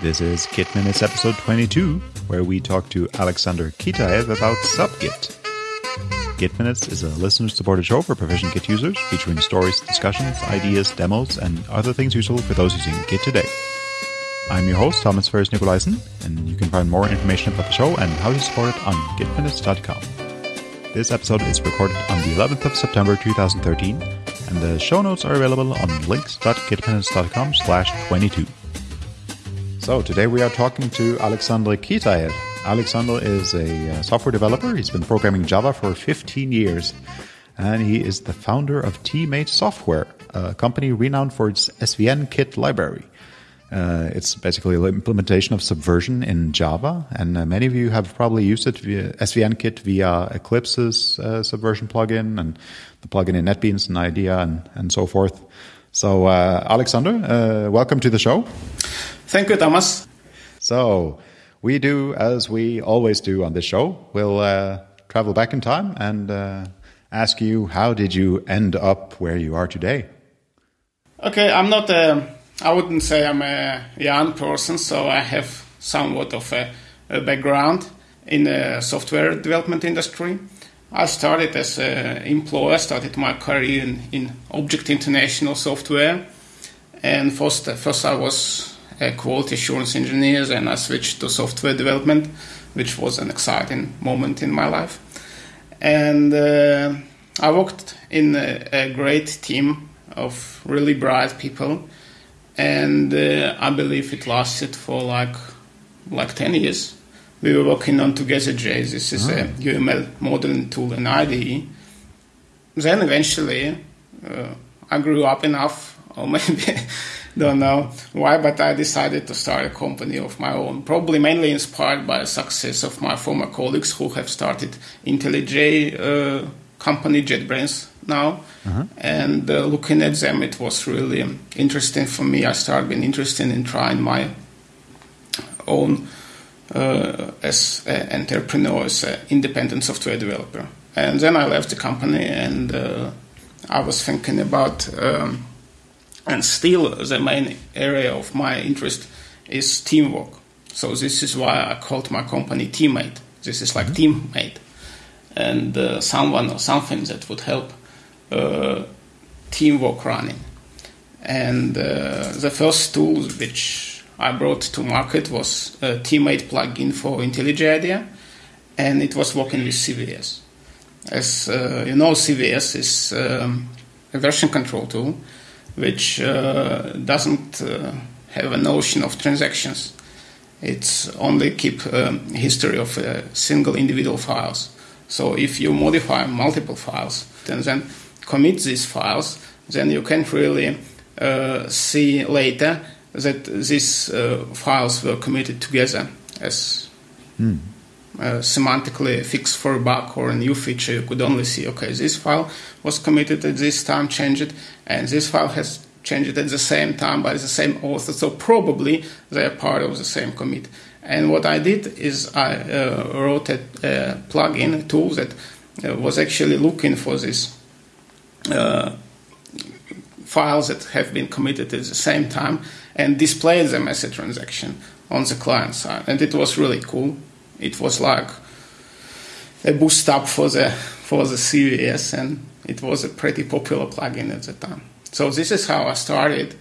This is Git Minutes episode 22, where we talk to Alexander Kitaev about subgit. Git Minutes is a listener-supported show for proficient Git users, featuring stories, discussions, ideas, demos, and other things useful for those using Git today. I'm your host, Thomas Ferris Nicolaisen, and you can find more information about the show and how to support it on gitminutes.com. This episode is recorded on the 11th of September 2013, and the show notes are available on links.gitminutes.com slash 22. So today we are talking to Alexander Kitaev. Alexander is a uh, software developer. He's been programming Java for 15 years, and he is the founder of TMate Software, a company renowned for its SVN kit library. Uh, it's basically the implementation of Subversion in Java, and uh, many of you have probably used it via SVN kit via Eclipse's uh, Subversion plugin and the plugin in NetBeans and IDEA and, and so forth. So, uh, Alexander, uh, welcome to the show. Thank you, Thomas. So, we do as we always do on this show. We'll uh, travel back in time and uh, ask you how did you end up where you are today? Okay, I'm not a, I wouldn't say I'm a young person, so I have somewhat of a, a background in the software development industry. I started as an employer, started my career in, in Object International Software. And first, first I was a quality assurance engineer, and I switched to software development, which was an exciting moment in my life. And uh, I worked in a, a, great team of really bright people, and uh, I believe it lasted for like like ten years we were working on Together/J. This is oh. a UML modeling tool and IDE. Then eventually, uh, I grew up enough, or maybe don't know why, but I decided to start a company of my own. Probably mainly inspired by the success of my former colleagues who have started IntelliJ uh, company JetBrains now. Uh-huh. And uh, looking at them, it was really interesting for me. I started being interested in trying my own as an entrepreneur, as an independent software developer. And then I left the company and uh, I was thinking about, um, and still the main area of my interest is teamwork. So this is why I called my company TMate. This is like mm-hmm. teammate, and uh, someone or something that would help uh, teamwork running. And uh, the first tool which I brought to market was a TMate plugin for IntelliJ IDEA, and it was working with CVS. As uh, you know, CVS is um, a version control tool which uh, doesn't uh, have a notion of transactions. It's only keep um, history of single individual files. So if you modify multiple files and then commit these files, then you can't really uh, see later that these uh, files were committed together as mm. uh, semantically fixed for a bug or a new feature. You could only see, okay, this file was committed at this time, changed, and this file has changed at the same time by the same author. So probably they are part of the same commit. And what I did is I uh, wrote a, a plugin, a tool that uh, was actually looking for this uh, files that have been committed at the same time and display them as a transaction on the client side. And it was really cool. It was like a boost up for the for the CVS, and it was a pretty popular plugin at the time. So this is how I started.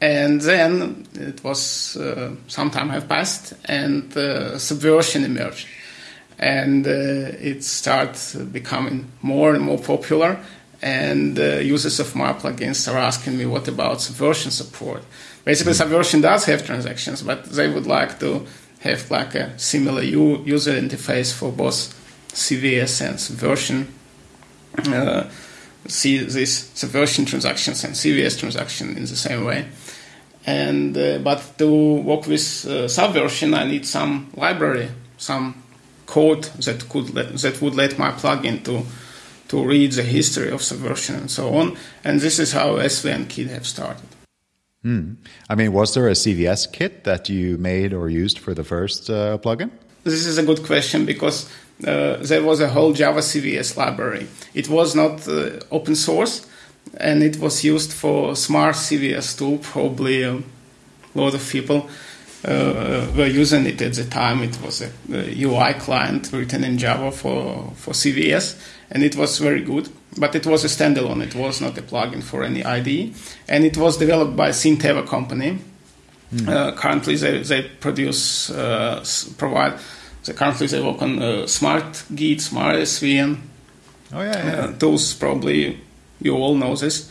And then it was uh, some time have passed, and uh, Subversion emerged, and uh, it started becoming more and more popular. And uh, users of my plugins are asking me, "What about Subversion support?" Basically, Subversion does have transactions, but they would like to have like a similar user interface for both CVS and Subversion. Uh, see these Subversion transactions and CVS transaction in the same way. And uh, but to work with uh, Subversion, I need some library, some code that could that would let my plugin to to read the history of Subversion and so on. And this is how SVN Kit have started. Hmm. I mean, was there a CVS kit that you made or used for the first uh, plugin? This is a good question because uh, there was a whole Java CVS library. It was not uh, open source and it was used for smart CVS tool. Probably a lot of people uh, were using it at the time. It was a, a, UI client written in Java for, for CVS, and it was very good. But it was a standalone. It was not a plugin for any IDE, and it was developed by Syntheva company. Mm. Uh, currently, they, they produce uh, provide. They currently they work on uh, Smart Git, Smart SVN. Oh yeah, yeah. Uh, those probably you all know this.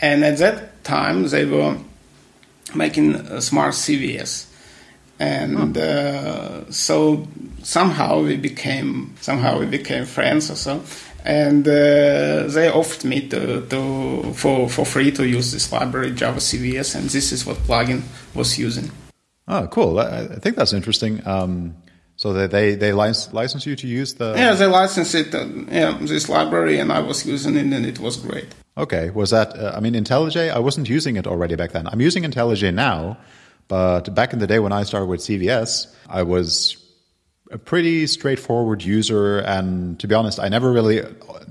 And at that time, they were making a smart CVS, and uh, so somehow we became somehow we became friends or so. And uh, they offered me to, to for for free to use this library Java CVS, and this is what plugin was using. Oh, cool! I, I think that's interesting. Um, so they they, they license, license you to use the yeah they license it uh, yeah this library, and I was using it, and it was great. Okay, was that? Uh, I mean, IntelliJ. I wasn't using it already back then. I'm using IntelliJ now, but back in the day when I started with CVS, I was a pretty straightforward user, and to be honest, I never really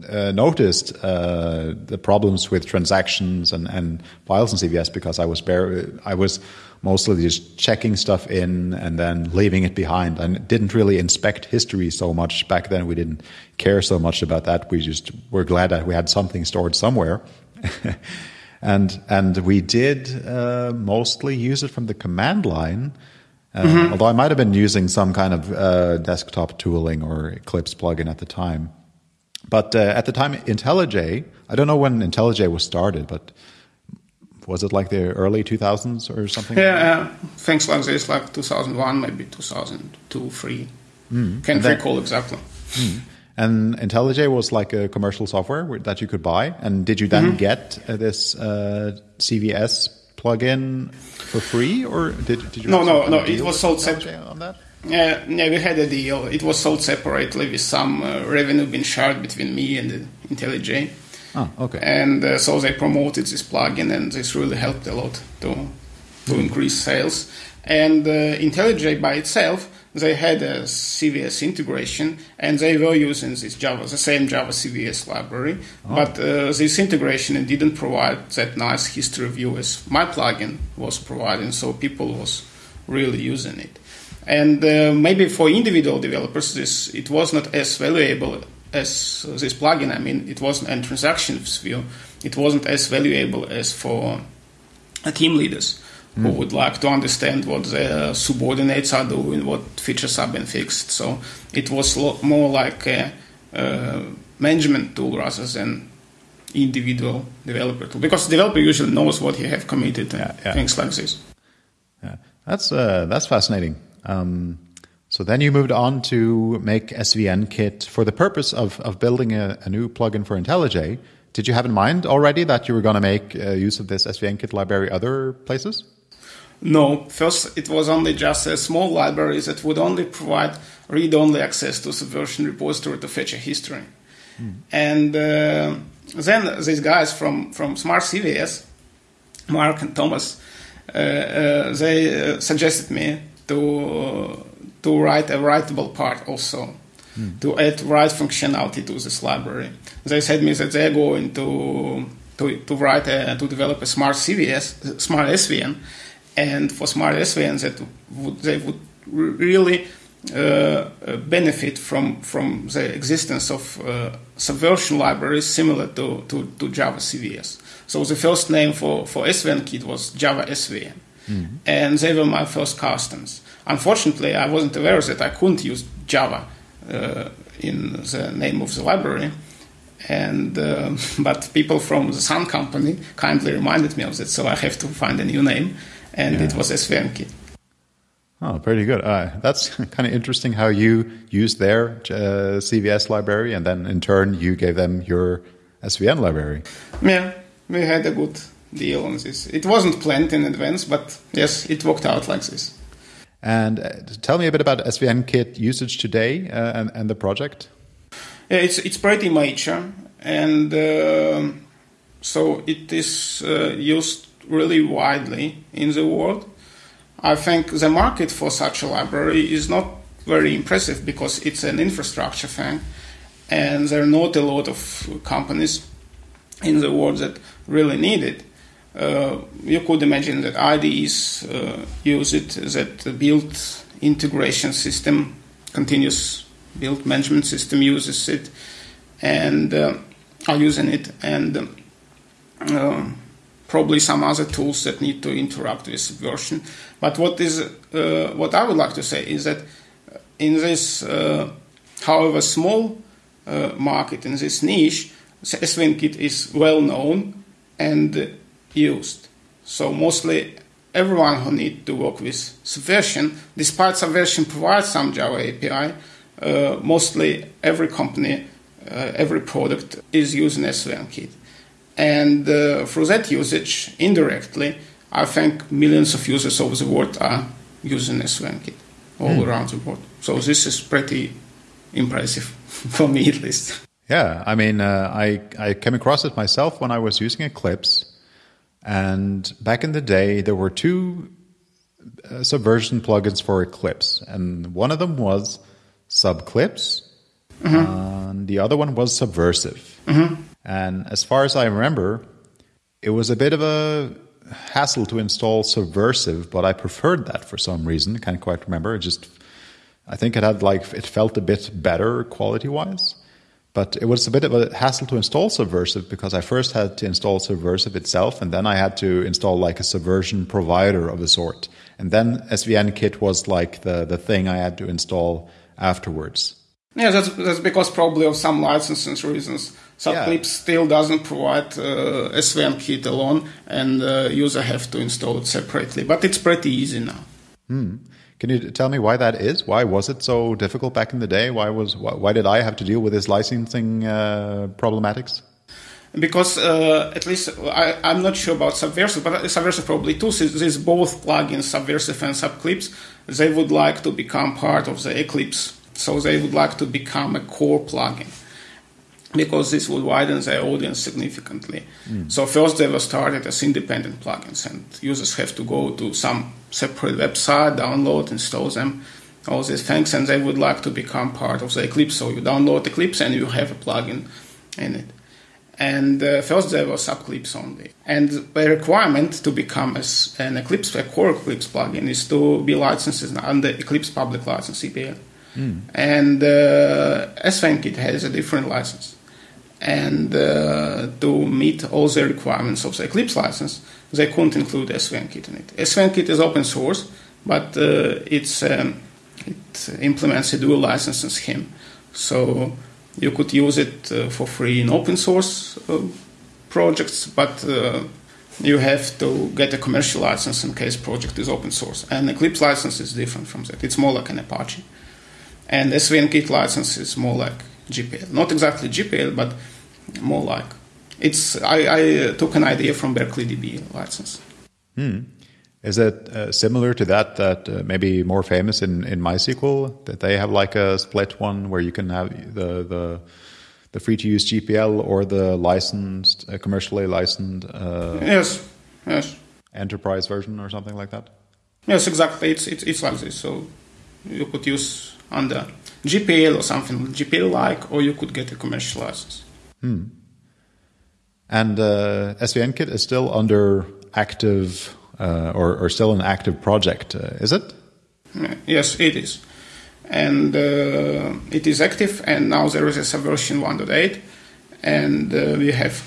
uh, noticed uh, the problems with transactions and, and files in CVS because I was bare, I was mostly just checking stuff in and then leaving it behind. and didn't really inspect history so much back then. We didn't care so much about that. We just were glad that we had something stored somewhere. and and we did uh, mostly use it from the command line uh, mm-hmm. Although I might have been using some kind of uh, desktop tooling or Eclipse plugin at the time. But uh, at the time, IntelliJ, I don't know when IntelliJ was started, but was it like the early 2000s or something? Yeah, things like this, like 2001, maybe 2002, 3. Mm. Can't recall exactly. Mm. And IntelliJ was like a commercial software that you could buy. And did you then mm-hmm. get uh, this uh, CVS plugin for free, or did, did you? No, no, no. It was sold separately on that. Yeah, yeah, we had a deal. It was sold separately with some uh, revenue being shared between me and IntelliJ. Oh, okay. And uh, so they promoted this plugin, and this really helped a lot to to mm. increase sales. And uh, IntelliJ by itself they had a CVS integration and they were using this Java, the same Java CVS library. Oh. But uh, this integration didn't provide that nice history view as my plugin was providing, so people was really using it. And uh, maybe for individual developers, this it was not as valuable as this plugin. I mean, it wasn't a transactions view. It wasn't as valuable as for team leaders who would like to understand what the subordinates are doing, what features have been fixed. So it was more like a, a management tool rather than individual developer tool because developer usually knows what he have committed and yeah, yeah. things like this. Yeah, that's uh, that's fascinating. Um, so then you moved on to make SVN Kit for the purpose of, of building a, a new plugin for IntelliJ. Did you have in mind already that you were going to make uh, use of this SVN Kit library other places? No, first it was only just a small library that would only provide read-only access to Subversion repository to fetch a history. Mm. And uh, then these guys from, from Smart CVS, Mark and Thomas, uh, uh, they uh, suggested me to to write a writable part also, mm. to add write functionality to this library. They said me that they're going to to, to write a, to develop a smart CVS, smart SVN, and for smart SVNs that would, they would really uh, uh, benefit from from the existence of uh, subversion libraries similar to, to, to, Java CVS. So the first name for, for SVN kit was Java SVN. Mm-hmm. And they were my first customs. Unfortunately, I wasn't aware that I couldn't use Java uh, in the name of the library. And uh, but people from the Sun company kindly reminded me of that, so I have to find a new name and yeah. it was SVN Oh, pretty good. Uh, that's kind of interesting how you used their uh, CVS library, and then in turn you gave them your SVN library. Yeah, we had a good deal on this. It wasn't planned in advance, but yes, it worked out like this. And uh, tell me a bit about SVN Kit usage today uh, and, and, the project. Yeah, it's it's pretty mature, and uh, so it is uh, used really widely in the world. I think the market for such a library is not very impressive because it's an infrastructure thing, and there are not a lot of companies in the world that really need it. uh, you could imagine that IDEs uh, use it, that build integration system, continuous build management system uses it, and uh, are using it, and uh, probably some other tools that need to interact with Subversion. But what is uh, what I would like to say is that in this, uh, however small market in this niche, SVN is well known and used. So mostly everyone who need to work with Subversion, despite Subversion provides some Java API, uh, mostly every company, uh, every product is using SVN Kit. And uh, through that usage, indirectly, I think millions of users over the world are using Kit all mm. around the world. So this is pretty impressive for me at least. Yeah, I mean, uh, I I came across it myself when I was using Eclipse, and back in the day there were two uh, subversion plugins for Eclipse, and one of them was Subclipse, mm-hmm. and the other one was Subversive. Mm-hmm. And as far as I remember, it was a bit of a hassle to install Subversive, but I preferred that for some reason. I can't quite remember. It just, I think it had like it felt a bit better quality wise. But it was a bit of a hassle to install Subversive because I first had to install Subversive itself, and then I had to install like a subversion provider of a sort. And then SVN Kit was like the, the thing I had to install afterwards. Yeah, that's, that's because probably of some licensing reasons. Subclipse yeah. still doesn't provide uh, SVN Kit alone, and uh, user have to install it separately. But it's pretty easy now. Hmm. Can you tell me why that is? Why was it so difficult back in the day? Why was why, why did I have to deal with this licensing uh, problematics? Because uh, at least I, am not sure about Subversive, but Subversive probably too. Since These both plugins, Subversive and Subclipse, they would like to become part of the Eclipse. So they would like to become a core plugin because this would widen their audience significantly. Mm. So first they were started as independent plugins, and users have to go to some separate website, download, install them, all these things, and they would like to become part of the Eclipse. So you download Eclipse and you have a plugin in it. And uh, first there was Subclipse only. And the requirement to become as an Eclipse, a core Eclipse plugin, is to be licensed under Eclipse public license EPL. Mm. And uh, SVN has a different license. And uh, to meet all the requirements of the Eclipse license, they couldn't include SVN Kit in it. SVN Kit is open source, but uh, it's um, it implements a dual licensing scheme. So you could use it uh, for free in open source uh, projects, but uh, you have to get a commercial license in case project is open source. And Eclipse license is different from that. It's more like an Apache. And SVN Kit license is more like GPL. Not exactly GPL, but more like it's I, I took an idea from Berkeley DB license. Hmm. Is it uh, similar to that? That uh, maybe more famous in, in MySQL that they have like a split one where you can have the the the free to use GPL or the licensed uh, commercially licensed. Uh, yes. Yes. Enterprise version or something like that. Yes, exactly. It's it's, it's like this. So you could use under GPL or something GPL like, or you could get a commercial license. Hmm. And uh, SVN Kit is still under active uh, or, or, still an active project, uh, is it? Yes, it is. And uh, it is active, and now there is a subversion 1.8, and uh, we have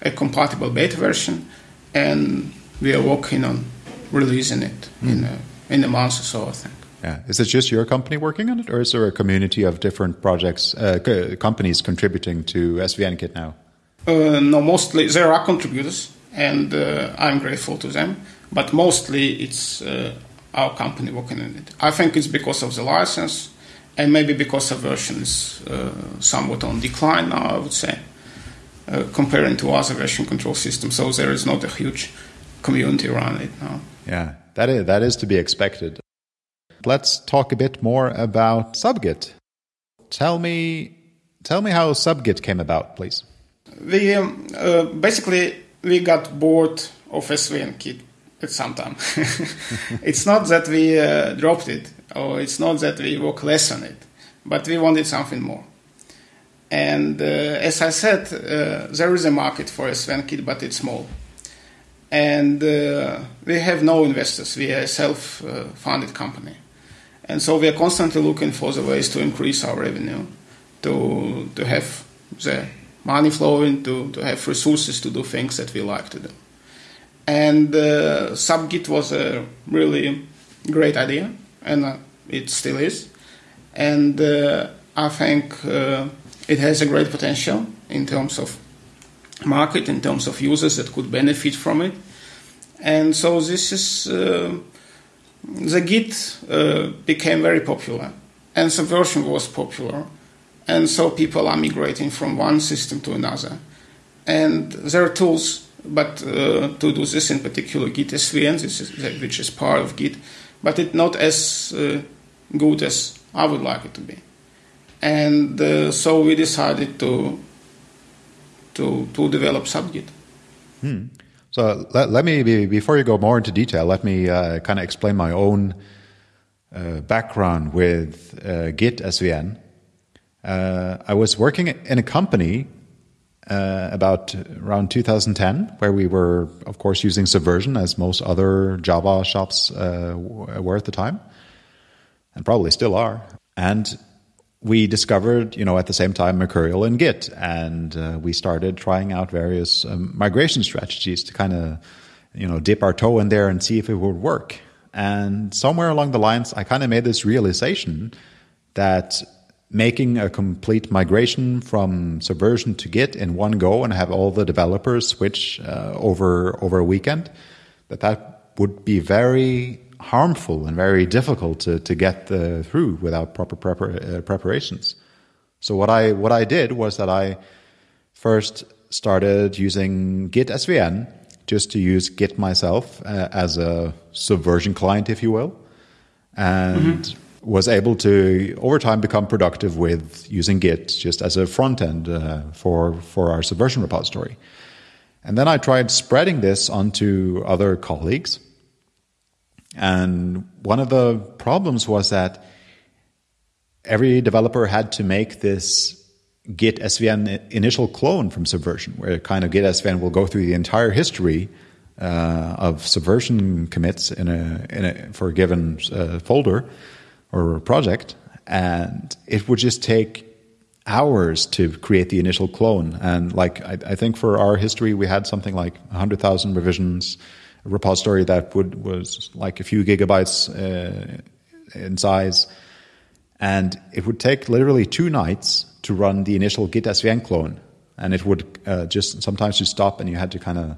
a compatible beta version, and we are working on releasing it mm. in, a, in a month or so, I think. Yeah. Is it just your company working on it, or is there a community of different projects, uh, companies contributing to SVN Kit now? Uh, no, mostly there are contributors, and uh, I'm grateful to them. But mostly it's uh, our company working on it. I think it's because of the license, and maybe because the version is uh, somewhat on decline now. I would say, uh, comparing to other version control systems, so there is not a huge community around it now. Yeah, that is that is to be expected. Let's talk a bit more about subgit. Tell me, tell me how subgit came about, please we um, uh, basically we got bored of SVN kit at some time. it's not that we uh, dropped it, or it's not that we work less on it, but we wanted something more. And uh, as I said, uh, there is a market for SVN kit, but it's small. and uh, we have no investors. We are a self-funded company, and so we are constantly looking for the ways to increase our revenue, to to have the money flowing, to to have resources to do things that we like to do. And uh, SubGit was a really great idea, and uh, it still is. And uh, I think uh, it has a great potential in terms of market, in terms of users that could benefit from it. And so this is uh, the Git uh, became very popular, and Subversion was popular, and so people are migrating from one system to another. And there are tools, but uh, to do this in particular, Git SVN, is, which is part of Git, but it's not as uh, good as I would like it to be. And uh, so we decided to to to develop SubGit. Hmm. So let, let me be, before you go more into detail, let me uh, kind of explain my own uh, background with uh, Git SVN. Uh, I was working in a company uh, about around 2010, where we were, of course, using Subversion as most other Java shops uh, were at the time, and probably still are. And we discovered, you know, at the same time Mercurial and Git, and uh, we started trying out various um, migration strategies to kind of, you know, dip our toe in there and see if it would work. And somewhere along the lines, I kind of made this realization that making a complete migration from Subversion to Git in one go and have all the developers switch uh, over over a weekend, that that would be very harmful and very difficult to, to get the, through without proper prepar- uh, preparations. So what I what I did was that I first started using Git SVN just to use Git myself uh, as a subversion client, if you will, and mm-hmm. was able to over time become productive with using Git just as a front end uh, for for our subversion repository. And then I tried spreading this onto other colleagues and one of the problems was that every developer had to make this Git SVN initial clone from Subversion, where kind of Git SVN will go through the entire history uh, of Subversion commits in a, in a for a given uh, folder or project, and it would just take hours to create the initial clone. And like I, I think for our history, we had something like hundred thousand revisions repository that would was like a few gigabytes uh, in size, and it would take literally two nights to run the initial Git SVN clone, and it would uh, just sometimes you stop and you had to kind of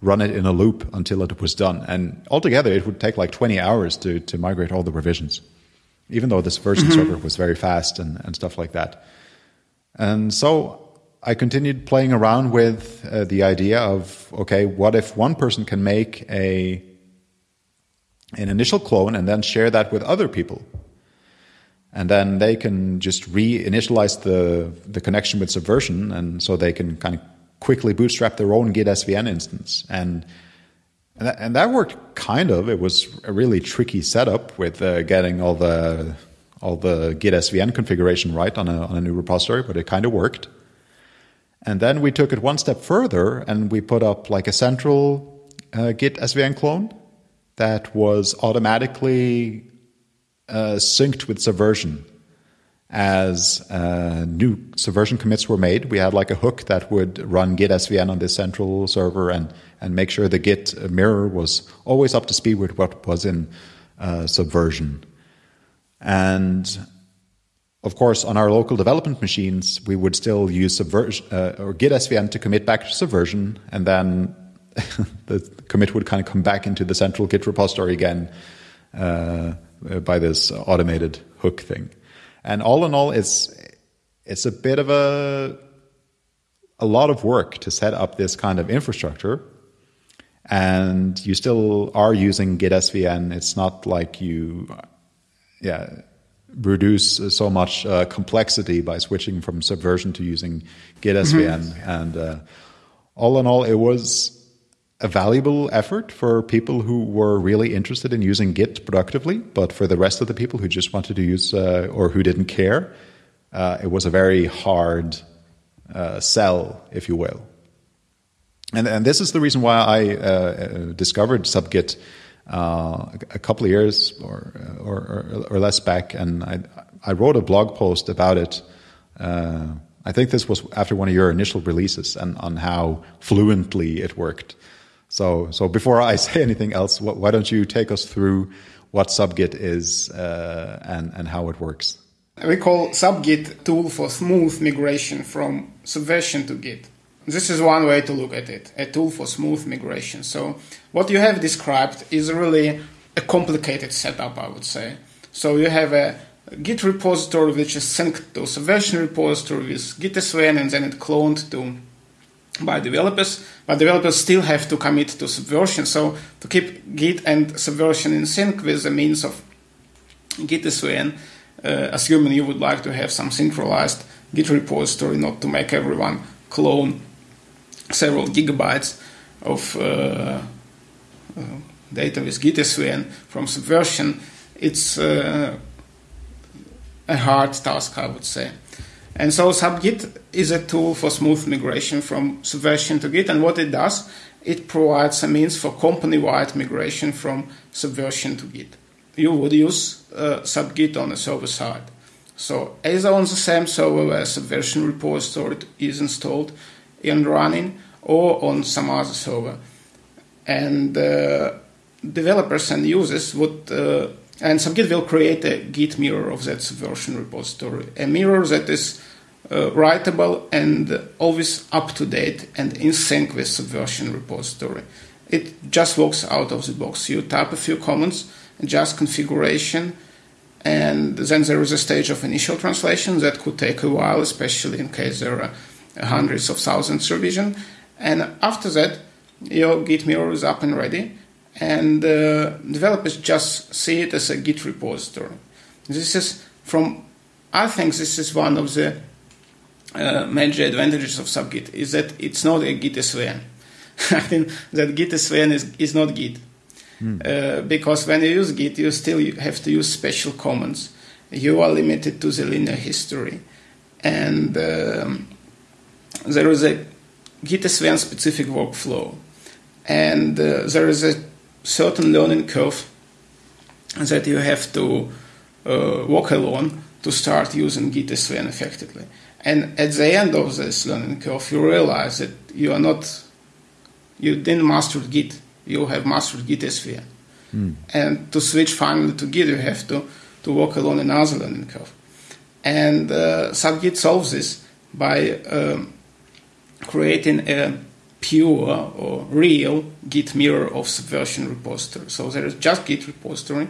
run it in a loop until it was done, and altogether it would take like 20 hours to to migrate all the revisions, even though Subversion mm-hmm. server was very fast and and stuff like that, and so I continued playing around with uh, the idea of okay, what if one person can make a an initial clone and then share that with other people, and then they can just re-initialize the the connection with Subversion, and so they can kind of quickly bootstrap their own Git SVN instance and. And that, worked kind of. It was a really tricky setup with uh, getting all the all the Git SVN configuration right on a on a new repository, but it kind of worked. And then we took it one step further and we put up like a central uh, Git SVN clone that was automatically uh, synced with Subversion. As uh, new Subversion commits were made, we had like a hook that would run Git SVN on this central server and, and make sure the Git mirror was always up to speed with what was in uh, Subversion. And of course, on our local development machines, we would still use Subversion uh, or Git SVN to commit back to Subversion, and then the commit would kind of come back into the central Git repository again uh, by this automated hook thing. And all in all, it's it's a bit of a a lot of work to set up this kind of infrastructure. And you still are using Git SVN. It's not like you, yeah, reduce so much uh, complexity by switching from Subversion to using Git SVN. Mm-hmm. And uh, all in all, it was a valuable effort for people who were really interested in using Git productively. But for the rest of the people who just wanted to use uh, or who didn't care, uh, it was a very hard uh, sell, if you will. And, and this is the reason why I uh, discovered subgit uh, a couple of years or, or, or, less back, and I, I wrote a blog post about it. Uh, I think this was after one of your initial releases and on how fluently it worked. So, so before I say anything else, why don't you take us through what subgit is uh, and and how it works? We call subgit tool for smooth migration from Subversion to Git. This is one way to look at it, a tool for smooth migration. So what you have described is really a complicated setup, I would say. So you have a Git repository which is synced to Subversion repository with Git SVN and then it cloned to by developers, but developers still have to commit to Subversion. So to keep Git and Subversion in sync with the means of Git SVN, uh, assuming you would like to have some centralized Git repository, not to make everyone clone several gigabytes of uh, uh, data with Git SVN from Subversion, it's uh, a hard task, I would say. And so subgit is a tool for smooth migration from Subversion to Git. And what it does, it provides a means for company-wide migration from Subversion to Git. You would use uh, subgit on the server side. So either on the same server where Subversion repository is installed and running, or on some other server. And uh, developers and users would uh, and subgit will create a git mirror of that subversion repository a mirror that is uh, writable and always up to date and in sync with Subversion repository. It just works out of the box. You type a few commands, adjust configuration, and then there is a stage of initial translation that could take a while, especially in case there are hundreds of thousands revision. And after that, your Git mirror is up and ready, and uh, developers just see it as a Git repository. This is from, I think this is one of the uh, major advantages of subgit is that it's not a git svn. I think that git svn is, is not git. Mm. Uh, because when you use git, you still have to use special commands. You are limited to the linear history. And um, there is a git svn specific workflow. And uh, there is a certain learning curve that you have to uh, walk along to start using git svn effectively. And at the end of this learning curve, you realize that you are not, you didn't master Git, you have mastered Git SVN. Mm. And to switch finally to Git, you have to, to walk along another learning curve. And uh, subgit solves this by um, creating a pure or real Git mirror of Subversion repository. So there is just Git repository.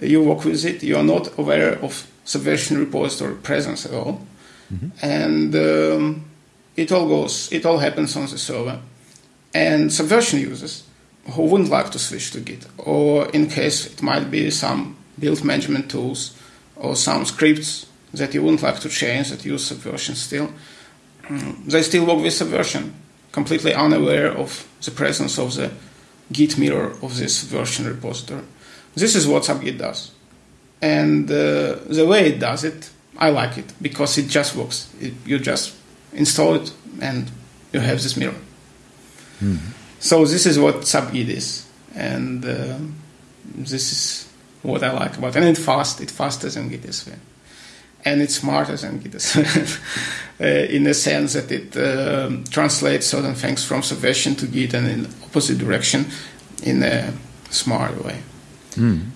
You work with it. You are not aware of Subversion repository presence at all. Mm-hmm. And um, it all goes, it all happens on the server. And Subversion users who wouldn't like to switch to Git, or in case it might be some build management tools or some scripts that you wouldn't like to change that use Subversion still, they still work with Subversion, completely unaware of the presence of the Git mirror of Subversion repository. This is what subgit does. And uh, the way it does it I like it because it just works. It, you just install it and you have this mirror. Mm-hmm. So this is what subgit is, and uh, this is what I like about it. And it's fast. It's faster than Git SVN. And it's smarter than Git uh, in the sense that it uh, translates certain things from Subversion to Git and in opposite direction in a smart way. Mm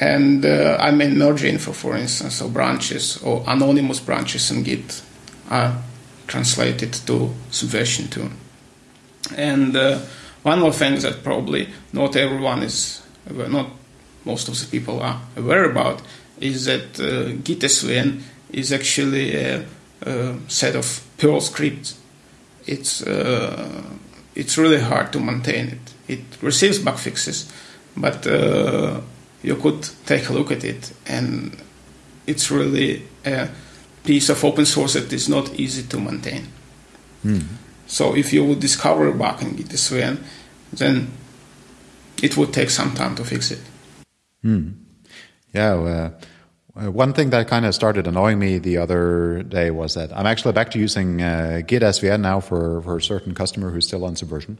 and uh, I mean merge info, for instance, or branches or anonymous branches in Git are translated to Subversion too. And uh, one more thing that probably not everyone is, not most of the people are aware about, is that uh, Git SVN is actually a, a, set of Perl scripts. It's uh, it's really hard to maintain it. It receives bug fixes, but uh, you could take a look at it, and it's really a piece of open source that is not easy to maintain. Mm. So if you would discover a bug in GitSVN, then it would take some time to fix it. Mm. Yeah, uh, Uh, one thing that kind of started annoying me the other day was that I'm actually back to using uh, Git SVN now for, for a certain customer who's still on Subversion.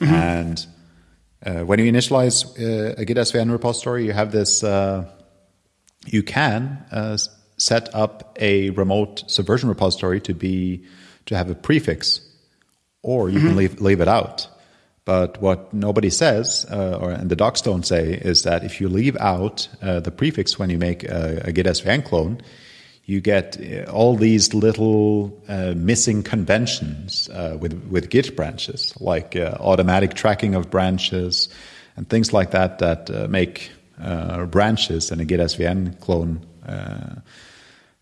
Mm-hmm. And uh, when you initialize uh, a Git SVN repository, you have this, uh, you can uh, set up a remote Subversion repository to be, to have a prefix, or you mm-hmm. can leave, leave it out. But what nobody says, uh, or and the docs don't say, is that if you leave out uh, the prefix when you make a, a Git SVN clone, you get uh, all these little uh, missing conventions uh, with with Git branches, like uh, automatic tracking of branches and things like that, that make branches in a Git SVN clone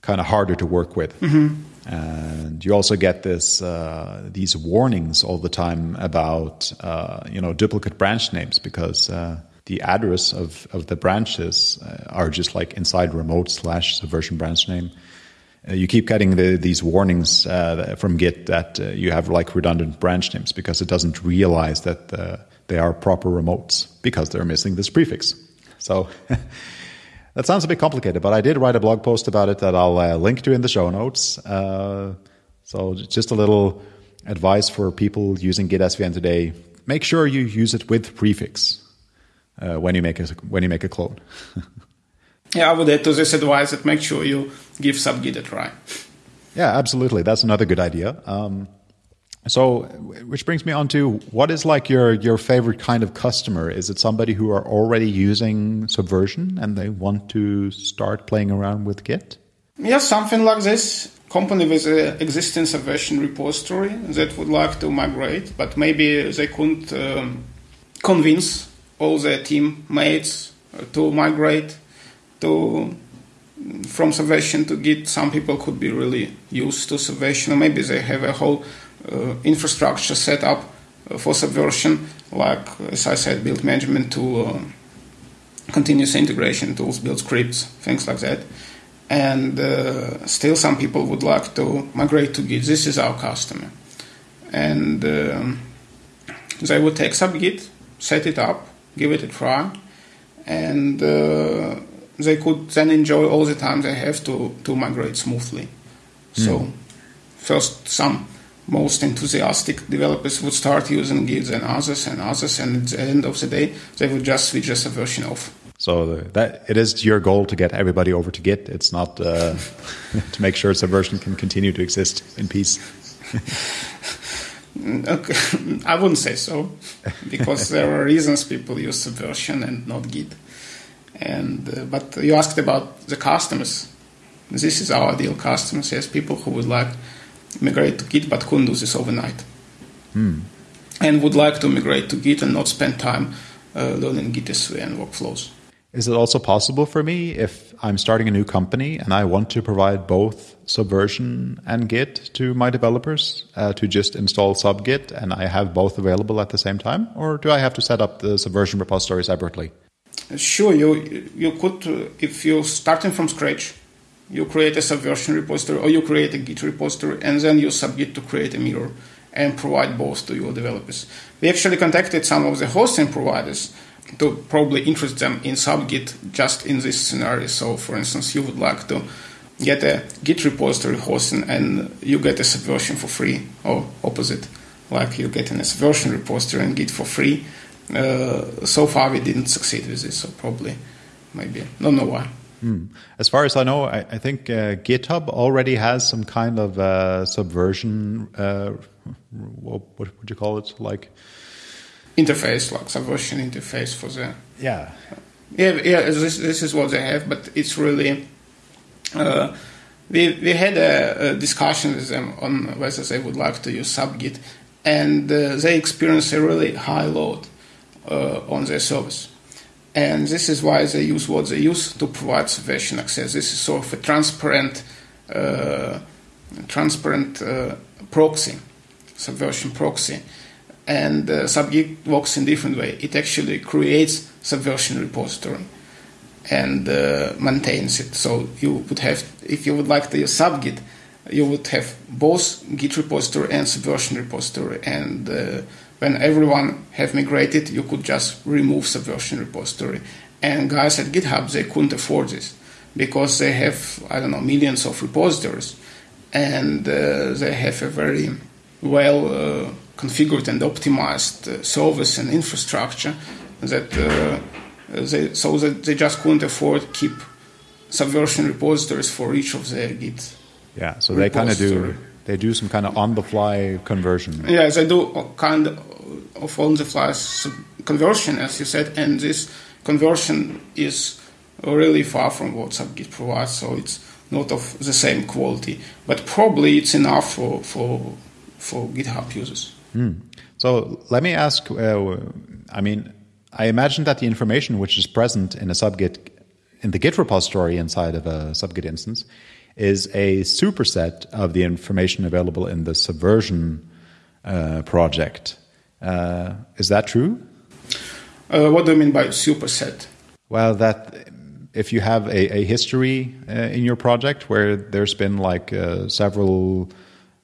kind of harder to work with. Mm-hmm. And you also get this uh, these warnings all the time about uh, you know duplicate branch names because uh, the address of, of the branches uh, are just like inside remote slash subversion branch name. Uh, you keep getting the, these warnings uh, from Git that you have like redundant branch names because it doesn't realize that they are proper remotes because they're missing this prefix. So That sounds a bit complicated, but I did write a blog post about it that I'll uh, link to in the show notes. Uh, so just a little advice for people using Git SVN today: make sure you use it with prefix uh, when you make a when you make a clone. yeah, I would add to this advice that make sure you give subgit a try. Yeah, absolutely. That's another good idea. Um, so, which brings me on to what is like your your favorite kind of customer? Is it somebody who are already using Subversion and they want to start playing around with Git? Yeah, something like this. Company with an existing Subversion repository that would like to migrate, but maybe they couldn't um, convince all their teammates to migrate to from Subversion to Git. Some people could be really used to Subversion, or maybe they have a whole uh, infrastructure set up uh, for subversion, like as I said, build management tool, uh, continuous integration tools, build scripts, things like that. And still, some people would like to migrate to Git. This is our customer, and um, they would take subgit, set it up, give it a try, and uh, they could then enjoy all the time they have to, to migrate smoothly. Mm. So, first some most enthusiastic developers would start using Git and others and others, and at the end of the day, they would just switch a version off. So that it is your goal to get everybody over to Git. It's not uh, to make sure Subversion can continue to exist in peace. okay. I wouldn't say so, because there are reasons people use Subversion and not Git. And uh, but you asked about the customers. This is our ideal customers. Yes, people who would like migrate to Git but couldn't do this overnight. Hmm. And would like to migrate to Git and not spend time uh, learning Git SVN workflows. Is it also possible for me if I'm starting a new company and I want to provide both Subversion and Git to my developers uh, to just install subgit and I have both available at the same time? Or do I have to set up the Subversion repository separately? Sure, you, you could, uh, if you're starting from scratch, you create a subversion repository or you create a Git repository and then you subgit to create a mirror and provide both to your developers. We actually contacted some of the hosting providers to probably interest them in subgit just in this scenario. So, for instance, you would like to get a Git repository hosting and you get a subversion for free, or opposite, like you get a subversion repository and Git for free. Uh, so far, we didn't succeed with this, so probably, maybe, don't know why. Mm. As far as I know, I, I think uh, GitHub already has some kind of uh, subversion. Uh, what, what would you call it? Like interface, like subversion interface for the yeah, yeah, yeah. This this is what they have, but it's really. Uh, we we had a, a, discussion with them on whether they would like to use subgit, and uh, they experience a really high load uh, on their service and this is why they use what they use to provide subversion access. This is sort of a transparent, uh, transparent uh, proxy, subversion proxy, and uh, subgit works in different way. It actually creates subversion repository and uh, maintains it. So you would have, if you would like to use subgit, you would have both Git repository and subversion repository, and uh, when everyone have migrated, you could just remove subversion repository. And guys at GitHub, they couldn't afford this. because they have I don't know millions of repositories, and uh, they have a very well uh, configured and optimized uh, service and infrastructure that uh, they, so that they just couldn't afford keep subversion repositories for each of their Git. Yeah, so they kind of do they do some kind of on the fly conversion. Yeah, they do kind of on the fly conversion, as you said, and this conversion is really far from what subgit provides, so it's not of the same quality. But probably it's enough for for for GitHub users. Mm. So let me ask. Uh, I mean, I imagine that the information which is present in a subgit in the Git repository inside of a subgit instance is a superset of the information available in the Subversion uh, project. Uh, is that true? Uh, what do you mean by superset? Well, that if you have a, a history uh, in your project where there's been like uh, several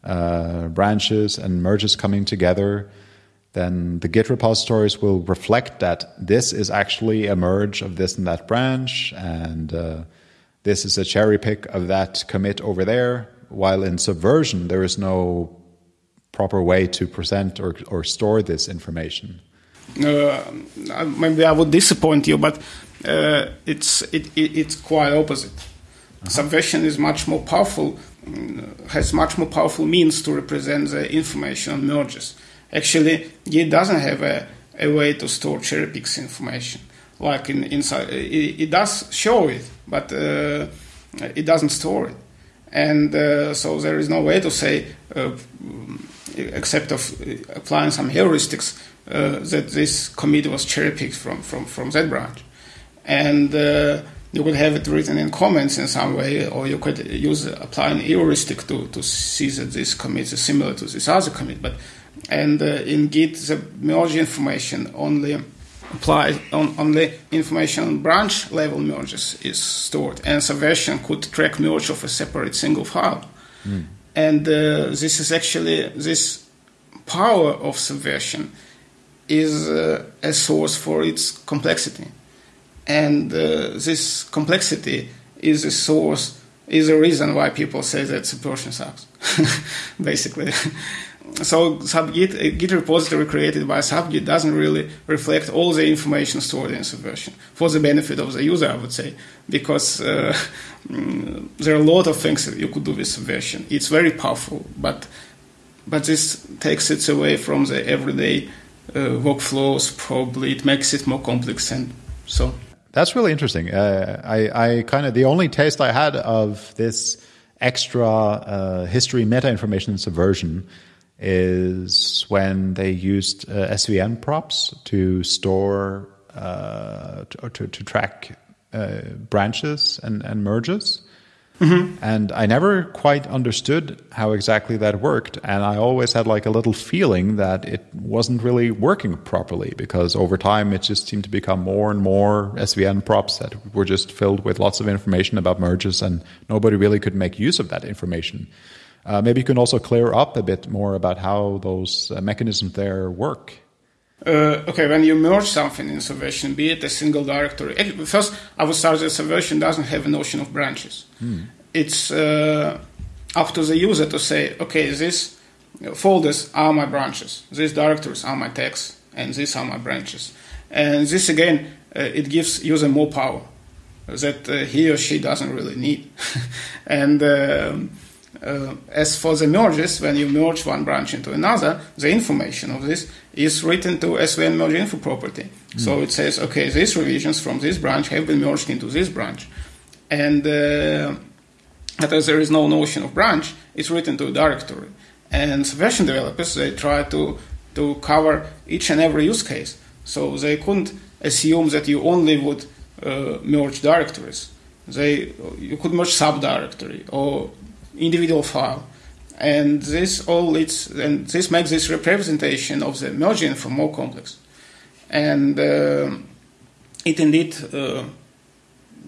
uh, branches and merges coming together, then the Git repositories will reflect that this is actually a merge of this and that branch, and uh, this is a cherry pick of that commit over there. While in Subversion, there is no proper way to present or, or store this information. Uh, maybe I would disappoint you, but uh, it's it, it, it's quite opposite. Uh-huh. Subversion is much more powerful, mm, has much more powerful means to represent the information on merges. Actually, Git doesn't have a, a way to store cherry picks information. Like in inside, it, it does show it, but uh, it doesn't store it, and uh, so there is no way to say, uh, except of applying some heuristics, uh, that this commit was cherry picked from from from that branch, and uh, you could have it written in comments in some way, or you could use apply an heuristic to, to see that this commit is similar to this other commit. But and uh, in Git, the merge information only apply on, only information branch level merges is stored, and Subversion could track merge of a separate single file. Mm. And uh, this is actually this power of Subversion is uh, a source for its complexity, and uh, this complexity is a source is a reason why people say that Subversion sucks, basically so subgit a git repository created by subgit doesn't really reflect all the information stored in subversion for the benefit of the user i would say because uh, mm, there are a lot of things that you could do with subversion it's very powerful but but this takes it away from the everyday uh, workflows probably it makes it more complex and so. That's really interesting. Uh, i i kind of the only taste i had of this extra uh, history meta information in subversion is when they used uh, SVN props to store uh, to, to, to, track uh, branches and, and merges. Mm-hmm. And I never quite understood how exactly that worked. And I always had like a little feeling that it wasn't really working properly because over time it just seemed to become more and more SVN props that were just filled with lots of information about merges and nobody really could make use of that information. Uh, maybe you can also clear up a bit more about how those uh, mechanisms there work. Uh, okay, when you merge something in Subversion, be it a single directory, first I would start that Subversion doesn't have a notion of branches. Hmm. It's uh, up to the user to say, okay, these folders are my branches, these directories are my tags, and these are my branches. And this again, uh, it gives user more power that uh, he or she doesn't really need. and um, uh, as for the merges, when you merge one branch into another, the information of this is written to SVN merge info property. Mm. So it says, okay, these revisions from this branch have been merged into this branch. And uh, as there is no notion of branch, it's written to a directory. And version developers, they try to, to cover each and every use case. So they couldn't assume that you only would uh, merge directories. They, you could merge subdirectory or individual file. And this all it's and this makes this representation of the merge info more complex. And uh, it indeed uh,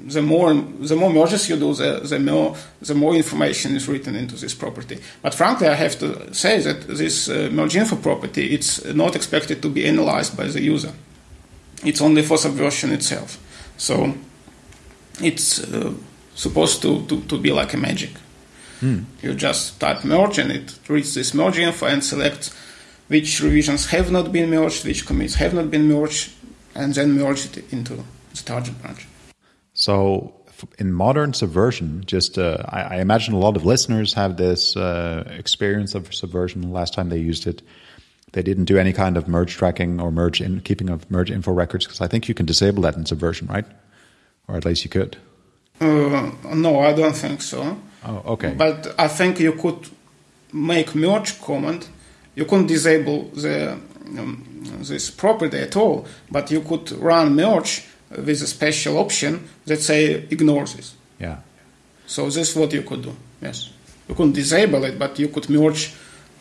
the more the more merges you do, the, the more the more information is written into this property. But frankly, I have to say that this uh, merge info property it's not expected to be analyzed by the user. It's only for subversion itself. So it's uh, supposed to, to, to be like a magic. Hmm. You just type merge and it reads this merge info and selects which revisions have not been merged, which commits have not been merged, and then merge it into the target branch. So in modern subversion, just uh, I, I imagine a lot of listeners have this uh, experience of subversion. Last time they used it, they didn't do any kind of merge tracking or merge in keeping of merge info records because I think you can disable that in subversion, right? Or at least you could. Uh, no, I don't think so. Oh, okay. But I think you could make merge command. You couldn't disable the um, this property at all, but you could run merge with a special option that say ignore this. yeah. So this is what you could do. Yes, you couldn't disable it, but you could merge,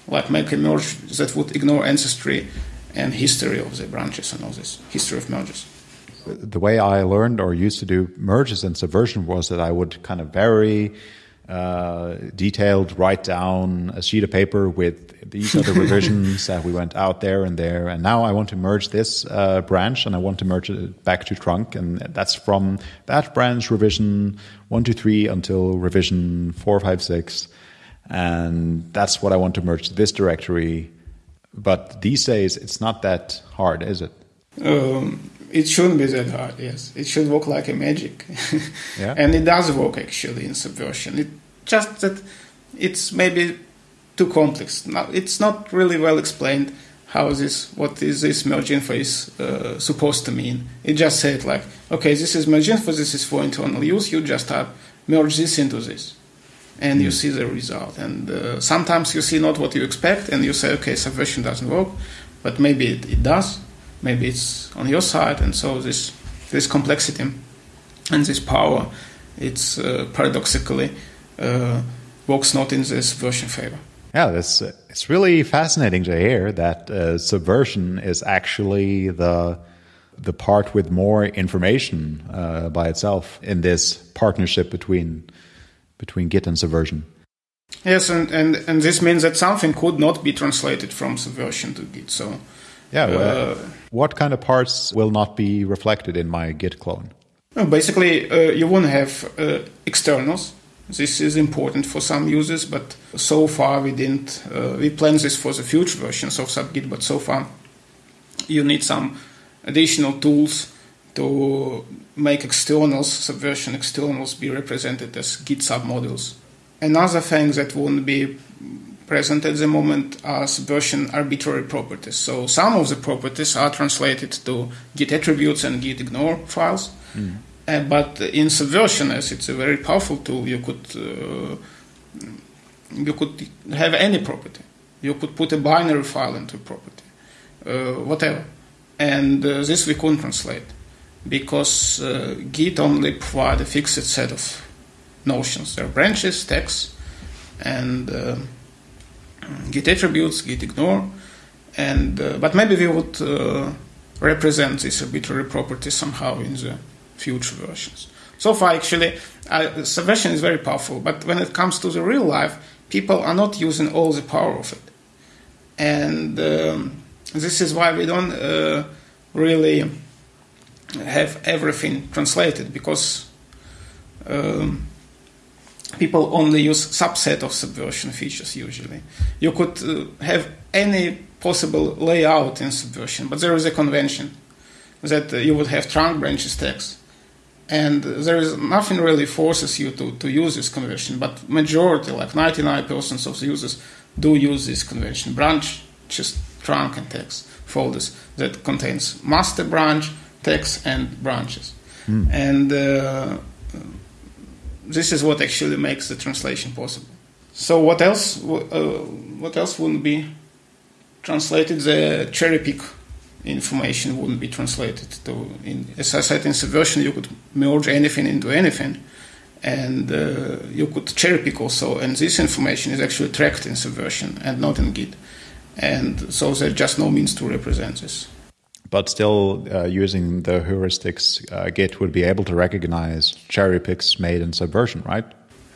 like make a merge that would ignore ancestry and history of the branches and all this history of merges. the way I learned or used to do merges and subversion was that I would kind of very uh, detailed write down a sheet of paper with these are the revisions that we went out there and there, and now I want to merge this uh, branch and I want to merge it back to trunk, and that's from that branch revision one two three until revision four five six, and that's what I want to merge to this directory. But these days, it's not that hard, is it? Um, it shouldn't be that hard. Yes, it should work like a magic, Yeah. and it does work actually in Subversion. It just that it's maybe too complex. Now, it's not really well explained how this what is this merge info is uh, supposed to mean. It just said like, okay, this is merge info. This is for internal use. You just type merge this into this, and you see the result. And uh, sometimes you see not what you expect, and you say, okay, Subversion doesn't work, but maybe it, it does maybe it's on your side and so this this complexity and this power it's uh, paradoxically uh, works not in this version favor Yeah, that's it's really fascinating to hear that uh, subversion is actually the the part with more information uh, by itself in this partnership between between Git and subversion. yes and, and and this means that something could not be translated from subversion to git so Yeah, well, Uh, what kind of parts will not be reflected in my Git clone? Uh, Basically, uh, you won't have uh, externals. This is important for some users, but so far we didn't. Uh, we plan this for the future versions of subgit, but so far you need some additional tools to make externals, subversion externals, be represented as Git submodules. Another thing that won't be present at the moment as subversion arbitrary properties. So some of the properties are translated to Git attributes and Git ignore files. Uh, but in subversion, as it's a very powerful tool, you could uh, you could have any property. You could put a binary file into a property, uh, whatever, and uh, this we couldn't translate because uh, Git only provide a fixed set of notions. There are branches, tags, and uh, Git attributes, Git ignore, and uh, but maybe we would uh, represent this arbitrary property somehow in the future versions. So far, actually, uh, subversion is very powerful, but when it comes to the real life, people are not using all the power of it, and um, this is why we don't uh, really have everything translated because. Um, people only use subset of subversion features usually. You could uh, have any possible layout in subversion, but there is a convention that uh, you would have trunk branches tags. And there is nothing really forces you to, to use this convention, but majority, like 99% of the users, do use this convention. Branch, just trunk and tags folders that contains master branch, tags, and branches. And uh, this is what actually makes the translation possible. So what else? Uh, what else wouldn't be translated? The cherry pick information wouldn't be translated to. In, as I said, in Subversion, you could merge anything into anything, and uh, you could cherry pick also. And this information is actually tracked in Subversion and not in Git. And so there's just no means to represent this. But still, uh, using the heuristics, uh, Git would be able to recognize cherry picks made in subversion, right?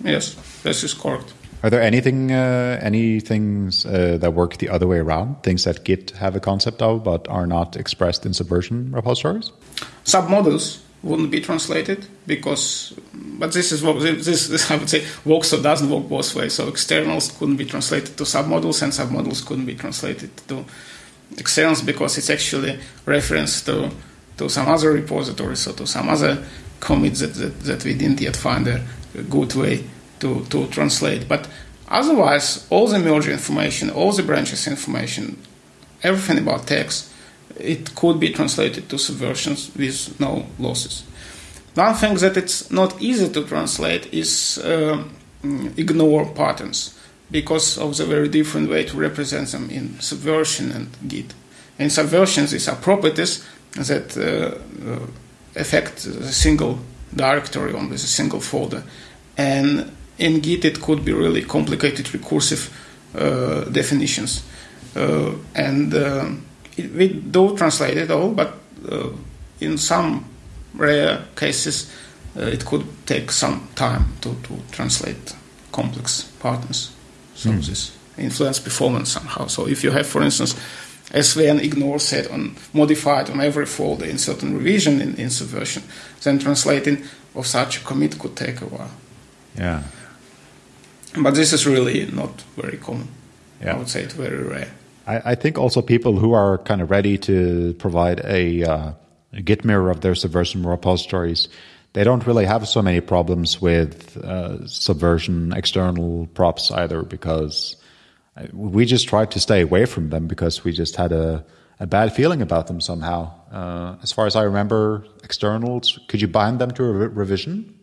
Yes, this is correct. Are there anything, uh, any things uh, that work the other way around? Things that Git have a concept of but are not expressed in subversion repositories? submodules wouldn't be translated because, but this is what this, this I would say works or doesn't work both ways. So externals couldn't be translated to submodules, and submodules couldn't be translated to externals because it's actually reference to to some other repositories or to some other commits that, that, that we didn't yet find a, a good way to, to translate. But otherwise, all the merge information, all the branches information, everything about tags it could be translated to subversions with no losses. One thing that it's not easy to translate is uh, ignore patterns because of the very different way to represent them in subversion and Git. In subversions, these are properties that uh, uh, affect a single directory on this single folder. And in Git, it could be really complicated recursive uh, definitions. Uh, and uh, we do translate it all, but uh, in some rare cases, it could take some time to, to translate complex patterns. So mm. this influence performance somehow. So if you have, for instance, SVN ignore set on modified on every folder in certain revision in, in subversion, then translating of such a commit could take a while. Yeah. But this is really not very common. Yeah. I would say it's very rare. I, I, think also people who are kind of ready to provide a, uh, a Git mirror of their subversion repositories, they don't really have so many problems with uh, subversion external props either because we just tried to stay away from them because we just had a, a bad feeling about them somehow. Uh, as far as I remember, externals, could you bind them to a re revision?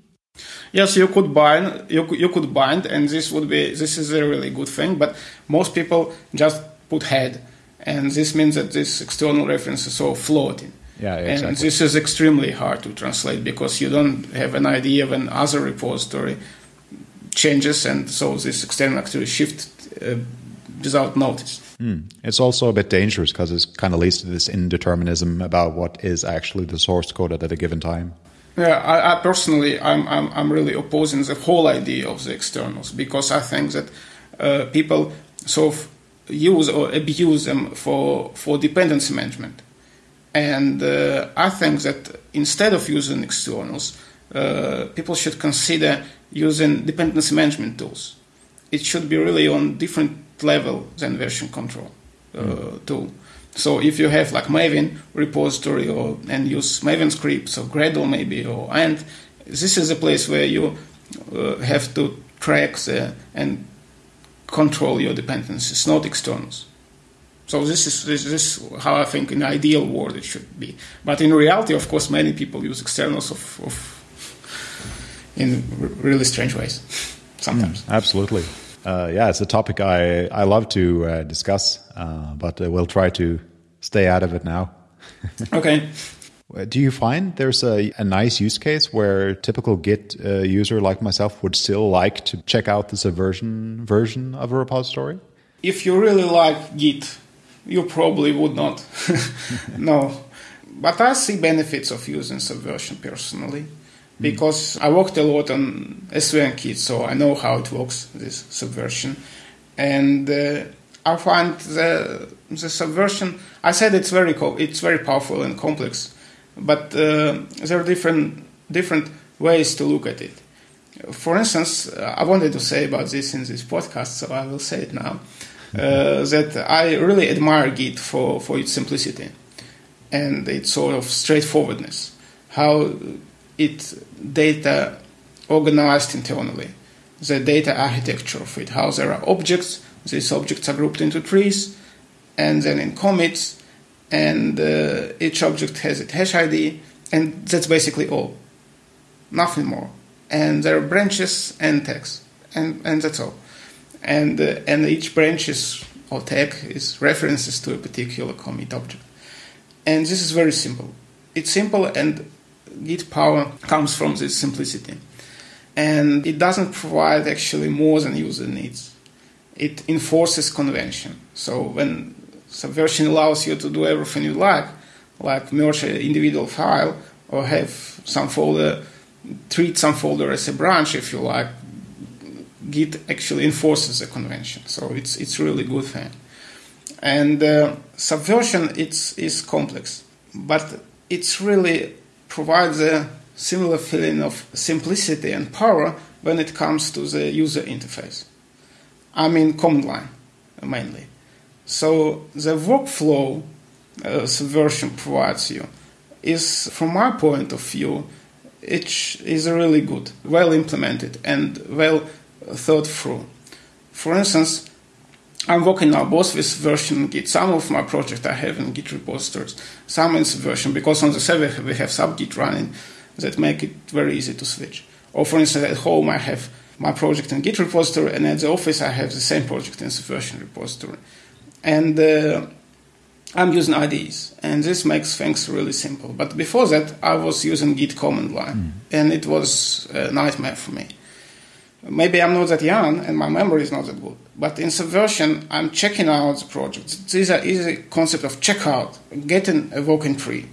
Yes, you could bind. You you could bind, and this would be this is a really good thing. But most people just put head, and this means that this external reference is so floating. Yeah, exactly. And this is extremely hard to translate because you don't have an idea when other repository changes, and so this external actually shift uh, without notice. Mm. It's also a bit dangerous because it kind of leads to this indeterminism about what is actually the source code at a given time. Yeah, I, I personally, I'm, I'm, I'm really opposing the whole idea of the externals because I think that uh, people sort of use or abuse them for, for dependency management. And uh, I think that instead of using externals, uh, people should consider using dependency management tools. It should be really on different level than version control uh, mm. tool. So if you have like Maven repository or and use Maven scripts or Gradle maybe or and this is a place where you uh, have to track the, and control your dependencies, not externals. So this is this, this is how I think in the ideal world it should be. But in reality, of course, many people use externals of, of in really strange ways sometimes. Mm, absolutely. Uh, yeah, it's a topic I, I love to uh, discuss, uh, but uh, we'll try to stay out of it now. okay. Uh, do you find there's a, a nice use case where a typical Git uh, user like myself would still like to check out the subversion version of a repository? If you really like Git, you probably would not. no. But I see benefits of using Subversion personally because I worked a lot on SVN kit, so I know how it works, this Subversion. And uh, I find the, the Subversion, I said it's very, co- it's very powerful and complex but uh, there are different different ways to look at it. For instance, uh, I wanted to say about this in this podcast, so I will say it now. Uh, that I really admire Git for, for its simplicity and its sort of straightforwardness, how it data organized internally, the data architecture of it, how there are objects, these objects are grouped into trees, and then in commits and uh, each object has its hash ID, and that's basically all. Nothing more. And there are branches and tags, and, and that's all. And, uh, and each branch is, or tag is references to a particular commit object. And this is very simple. It's simple, and Git power comes from this simplicity. And it doesn't provide actually more than user needs. It enforces convention. So when Subversion allows you to do everything you like, like merge an individual file or have some folder, treat some folder as a branch if you like. Git actually enforces the convention, so it's it's really good thing. And uh, subversion it's is complex, but it's really provides a similar feeling of simplicity and power when it comes to the user interface. I mean, command line mainly. So the workflow uh, Subversion provides you is, from my point of view, it is really good, well implemented, and well thought through. For instance, I'm working now both with version Git. Some of my projects I have in Git repositories, some in version, because on the server we have subgit running that make it very easy to switch. Or for instance, at home I have my project in Git repository, and at the office I have the same project in Subversion repository. And uh, I'm using IDEs, and this makes things really simple. But before that, I was using Git command line, mm. and it was a nightmare for me. Maybe I'm not that young, and my memory is not that good. But in Subversion, I'm checking out the project. This is a concept of checkout, getting a working tree,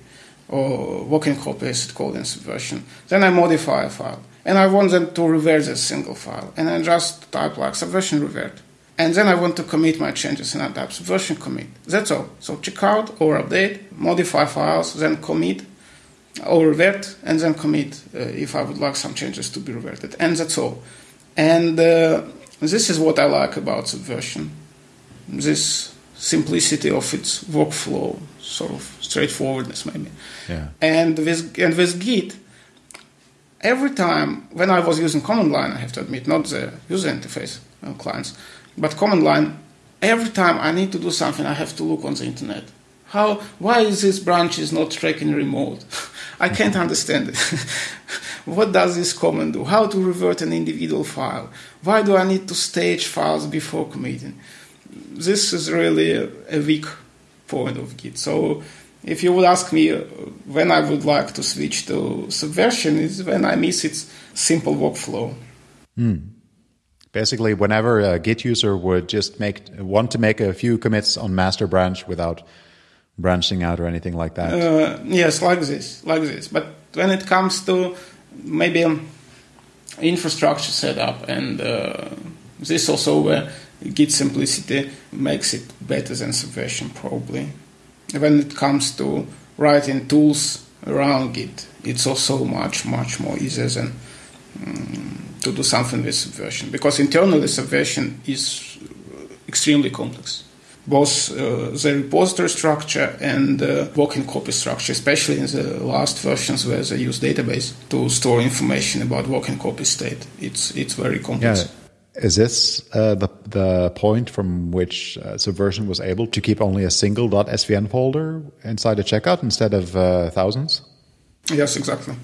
or working copy as it's called in Subversion. Then I modify a file, and I want them to revert a single file, and I just type like Subversion revert and then I want to commit my changes and I type Subversion commit. That's all. So checkout or update, modify files, then commit or revert, and then commit uh, if I would like some changes to be reverted. And that's all. And uh, this is what I like about Subversion. This simplicity of its workflow, sort of straightforwardness, maybe. Yeah. And with and with Git, every time when I was using command line, I have to admit, not the user interface uh, clients, but command line, every time I need to do something, I have to look on the internet. How? Why is this branch is not tracking remote? I can't understand it. what does this command do? How to revert an individual file? Why do I need to stage files before committing? This is really a, weak point of Git. So if you would ask me uh, when I would like to switch to Subversion, is when I miss its simple workflow. Mm basically whenever a git user would just make want to make a few commits on master branch without branching out or anything like that? Uh, yes like this like this. But when it comes to maybe infrastructure setup and uh, this also where git simplicity makes it better than subversion probably. When it comes to writing tools around git it's also much much more easier than um, to do something with subversion because internally subversion is extremely complex both uh, the repository structure and the working copy structure, especially in the last versions where they use database to store information about working copy state. It's it's very complex. Yeah. Is this uh, the the point from which uh, Subversion was able to keep only a single .svn folder inside a checkout instead of uh, thousands? Yes, exactly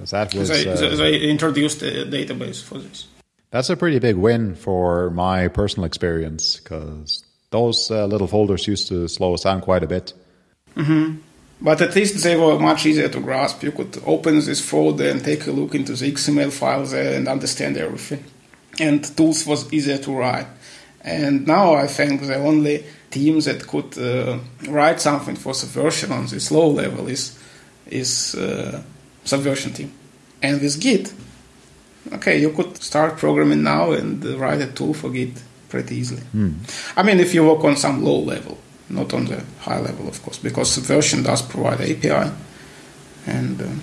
because that was they, uh, they introduced a database for this. That's a pretty big win for my personal experience because those uh, little folders used to slow us down quite a bit. Mm-hmm. But at least they were much easier to grasp. You could open this folder and take a look into the XML files and understand everything. And tools was easier to write. And now I think the only team that could uh, write something for Subversion on this low level is is uh, Subversion team. And with Git, okay, you could start programming now and write a tool for Git pretty easily. Mm. I mean, if you work on some low level, not on the high level, of course, because Subversion does provide API, and um,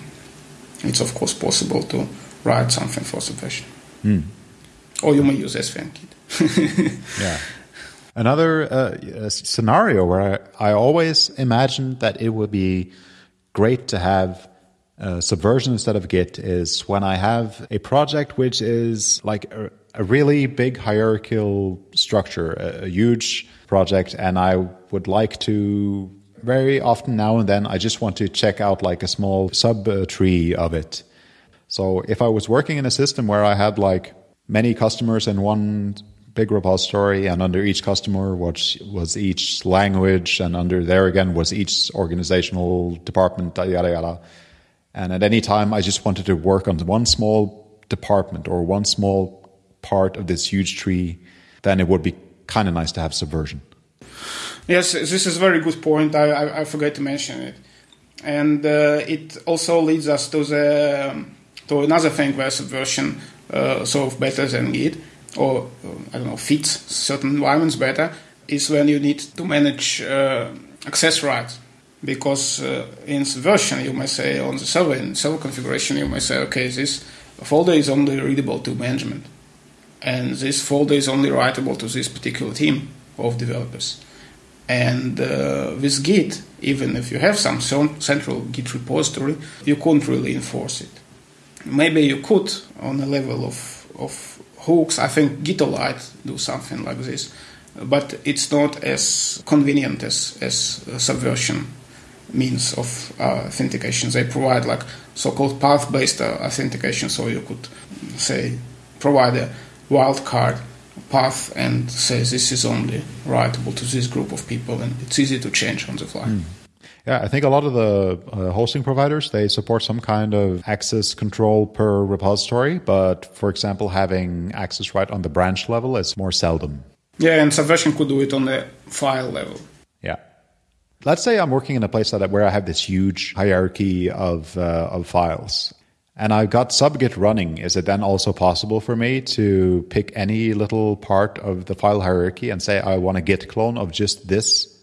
it's of course possible to write something for Subversion. Mm. Or you may use SVN Kit. yeah. Another uh, scenario where I, I always imagined that it would be great to have uh, subversion instead of Git is when I have a project which is like a, a really big hierarchical structure, a, a, huge project, and I would like to very often now and then I just want to check out like a small sub tree of it. So if I was working in a system where I had like many customers in one big repository and under each customer was was each language and under there again was each organizational department yada yada and at any time, I just wanted to work on one small department or one small part of this huge tree, then it would be kind of nice to have subversion. Yes, this is a very good point. I, I, I forgot to mention it. And uh, it also leads us to the to another thing where subversion uh, sort of better than Git, or uh, I don't know, fits certain environments better, is when you need to manage uh, access rights because uh, in Subversion you may say on the server in server configuration you may say okay this folder is only readable to management and this folder is only writable to this particular team of developers. And uh, with git even if you have some central git repository you couldn't really enforce it. Maybe you could on a level of, of hooks. I think gitolite do something like this but it's not as convenient as, as subversion means of uh, authentication. They provide like so-called path-based uh, authentication, so you could say provide a wildcard path and says this is only writable to this group of people, and it's easy to change on the fly. Mm. Yeah, I think a lot of the uh, hosting providers they support some kind of access control per repository, but for example, having access right on the branch level is more seldom. Yeah, and Subversion could do it on the file level. Yeah. Let's say I'm working in a place that where I have this huge hierarchy of uh, of files, and I've got subgit running. Is it then also possible for me to pick any little part of the file hierarchy and say I want a git clone of just this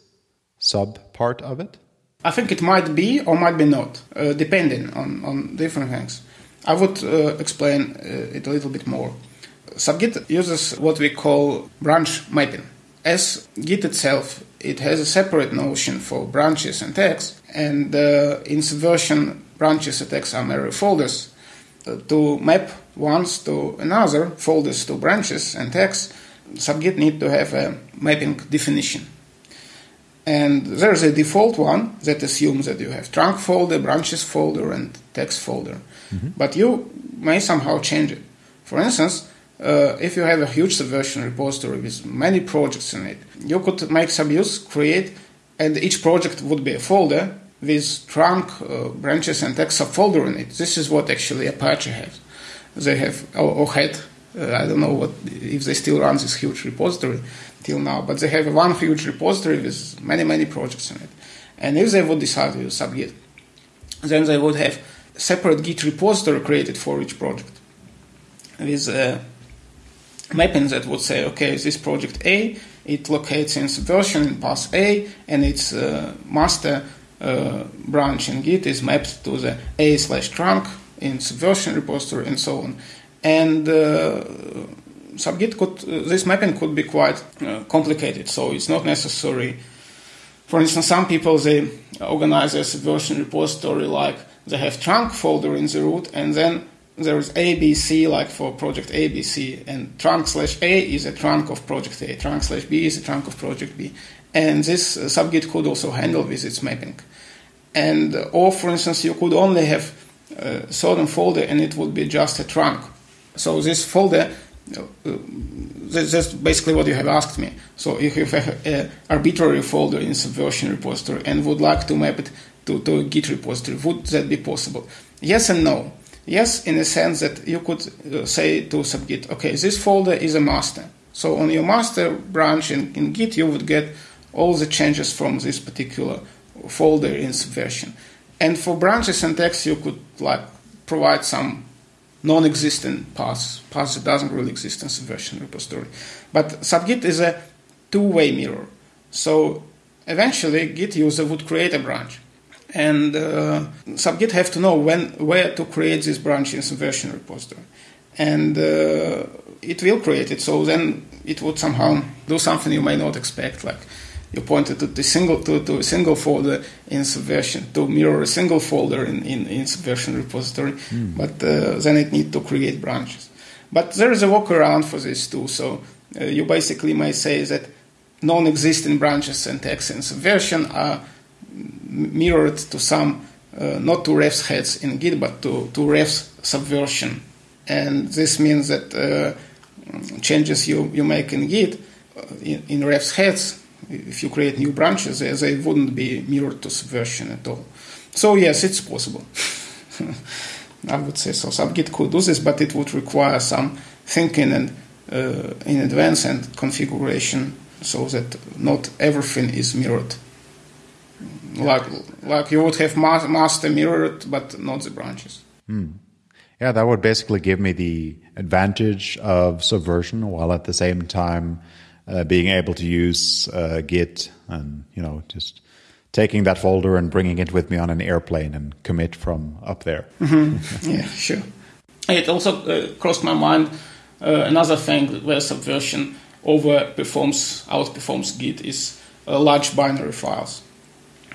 sub part of it? I think it might be or might be not, uh, depending on, on different things. I would uh, explain uh, it a little bit more. Subgit uses what we call branch mapping. As Git itself, it has a separate notion for branches and tags, and uh, in Subversion, branches and tags are mere folders. Uh, to map ones to another, folders to branches and tags, Subgit need to have a mapping definition. And there's a default one that assumes that you have trunk folder, branches folder, and tags folder. Mm-hmm. But you may somehow change it. For instance, uh, if you have a huge subversion repository with many projects in it, you could make subuse, create, and each project would be a folder with trunk, uh, branches, and tags subfolder in it. This is what actually Apache has. They have, or, or had, uh, I don't know what if they still run this huge repository till now, but they have one huge repository with many, many projects in it. And if they would decide to use subgit, then they would have separate Git repository created for each project with uh, mapping that would say, okay, this project A, it locates in subversion in path A, and its uh, master branch in Git is mapped to the A slash trunk in subversion repository, and so on. And uh, subgit could uh, this mapping could be quite uh, complicated, so it's not necessary. For instance, some people they organize a subversion repository like they have trunk folder in the root, and then there is ABC, like for project ABC, and trunk slash A is a trunk of project A, trunk slash B is a trunk of project B. And this uh, subgit could also handle with its mapping. And, uh, or for instance, you could only have a certain folder and it would be just a trunk. So this folder, uh, that's basically what you have asked me. So if you have an arbitrary folder in Subversion repository and would like to map it to, to a Git repository, would that be possible? Yes and no Yes, in the sense that you could uh, say to subgit, okay, this folder is a master. So on your master branch in, in Git, you would get all the changes from this particular folder in Subversion. And for branches and tags, you could like provide some non-existent paths, paths that doesn't really exist in Subversion repository. But subgit is a two-way mirror. So eventually, Git user would create a branch and uh, subgit have to know when where to create this branch in subversion repository and uh, it will create it so then it would somehow do something you may not expect like you pointed to the single to, to a single folder in subversion to mirror a single folder in, in, in subversion repository mm. but uh, then it need to create branches but there is a workaround for this too so uh, you basically may say that non-existing branches and tags in subversion are mirrored to some, uh, not to refs heads in Git, but to, to refs subversion. And this means that uh, changes you, you make in Git, uh, in, in refs heads, if you create new branches, they, wouldn't be mirrored to subversion at all. So yes, it's possible. I would say so. Subgit could do this, but it would require some thinking and uh, in advance and configuration so that not everything is mirrored like like you would have master mirrored, but not the branches. Hmm. Yeah, that would basically give me the advantage of subversion while at the same time uh, being able to use uh, Git and you know just taking that folder and bringing it with me on an airplane and commit from up there. Mm-hmm. yeah, sure. It also uh, crossed my mind uh, another thing where Subversion overperforms, outperforms Git is uh, large binary files.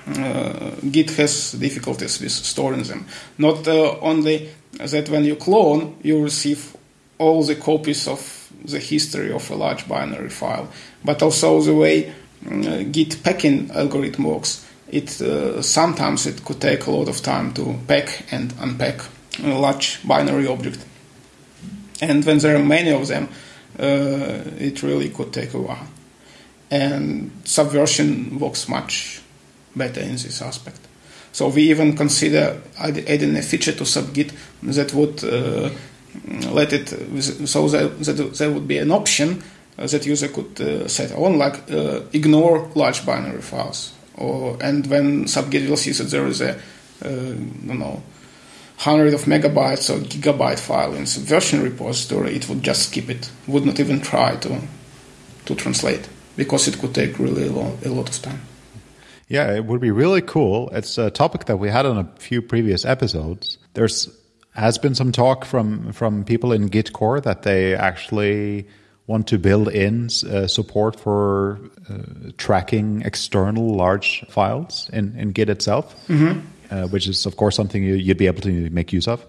Uh, Git has difficulties with storing them. Not uh, only that when you clone, you receive all the copies of the history of a large binary file, but also the way uh, Git packing algorithm works. It uh, sometimes it could take a lot of time to pack and unpack a large binary object, and when there are many of them, uh, it really could take a while. And Subversion works much better in this aspect. So we even consider adding a feature to subgit that would uh, let it so that, that there would be an option that user could uh, set on, like uh, ignore large binary files, or and when subgit will see that there is a uh, you know hundred of megabytes or gigabyte file in subversion repository, it would just skip it, would not even try to to translate because it could take really long, a lot of time. Yeah, it would be really cool. It's a topic that we had on a few previous episodes. There's has been some talk from from people in Git core that they actually want to build in uh, support for uh, tracking external large files in, in Git itself, mm-hmm. uh, which is of course something you, would be able to make use of.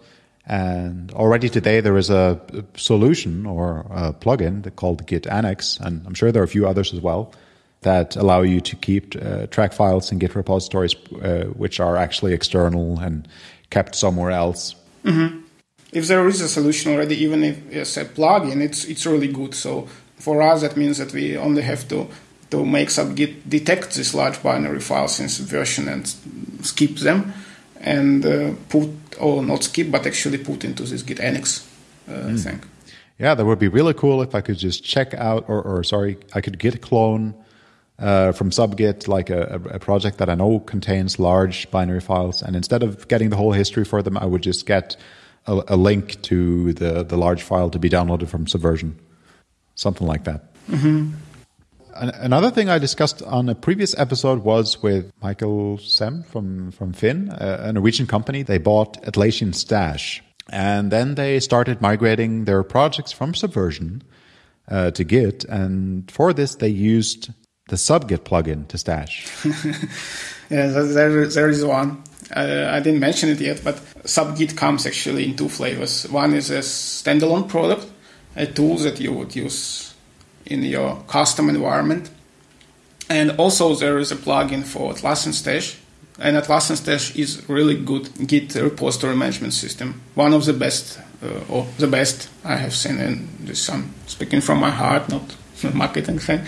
And already today there is a solution or a plugin called Git Annex, and I'm sure there are a few others as well that allow you to keep uh, track files in Git repositories, uh, which are actually external and kept somewhere else. Mm-hmm. If there is a solution already, even if it's a plugin, it's it's really good. So for us, that means that we only have to to make subgit detect these large binary files in Subversion and skip them, and uh, put or not skip, but actually put into this Git Annex uh, mm. thing. Yeah, that would be really cool if I could just check out, or, or sorry, I could git clone uh, from subgit like a, a, project that I know contains large binary files, and instead of getting the whole history for them, I would just get a, a link to the the large file to be downloaded from Subversion, something like that. Mm-hmm. Another thing I discussed on a previous episode was with Michael Sem from from Finn, a Norwegian company. They bought Atlassian Stash, and then they started migrating their projects from Subversion uh, to Git. And for this, they used the subgit plugin to Stash. yeah, there, there is one. Uh, I didn't mention it yet, but subgit comes actually in two flavors. One is a standalone product, a tool that you would use in your custom environment. And also there is a plugin for Atlassian Stash. And Atlassian Stash is really good Git repository management system. One of the best, uh, or the best I have seen. And this I'm speaking from my heart, not marketing thing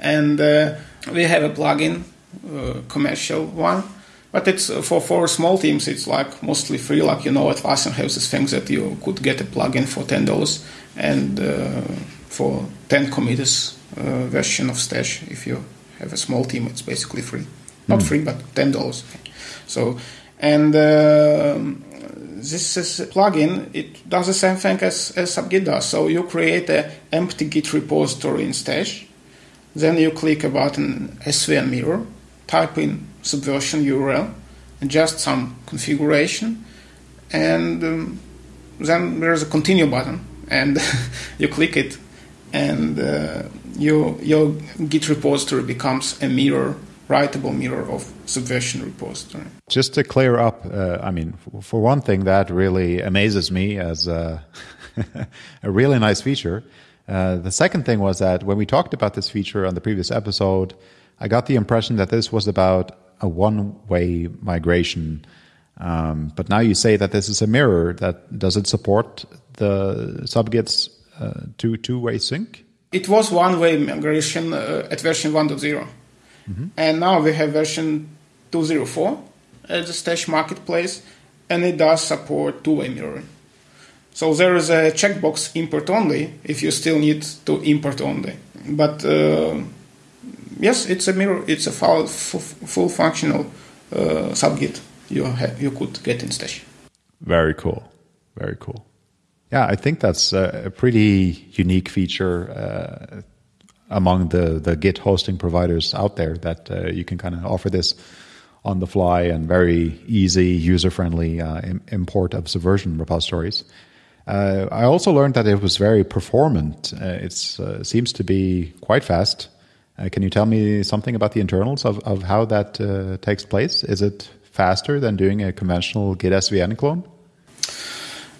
and uh, we have a plugin, uh, commercial one. But it's uh, for for small teams. It's like mostly free. Like you know, Atlassian has this thing that you could get a plugin for ten dollars and for ten commits version of Stash. If you have a small team, it's basically free. Not mm. free, but ten dollars. So, and uh, this is a plugin. It does the same thing as, as subgit does. So you create an empty Git repository in Stash, then you click a button SVN mirror, type in subversion URL, adjust some configuration, and um, then there's a continue button, and you click it, and uh, your Git repository becomes a mirror, writable mirror of Subversion repository. Just to clear up, uh, I mean, for one thing, that really amazes me as a, a really nice feature. Uh, the second thing was that when we talked about this feature on the previous episode, I got the impression that this was about a one-way migration. Um, but now you say that this is a mirror. That does it support the subgit's uh, two two-way sync? It was one-way migration uh, at version 1.0, mm-hmm. and now we have version 2.04 at the Stash Marketplace, and it does support two-way mirroring. So there is a checkbox import only if you still need to import only. But uh, yes, it's a mirror. It's a full, full functional uh, subgit you you could get in Stash. Very cool. Very cool. Yeah, I think that's a pretty unique feature uh, among the the Git hosting providers out there that uh, you can kind of offer this on the fly and very easy, user friendly uh, import of Subversion repositories. Uh, I also learned that it was very performant. Uh, it uh, seems to be quite fast. Uh, can you tell me something about the internals of, of how that uh, takes place? Is it faster than doing a conventional Git SVN clone?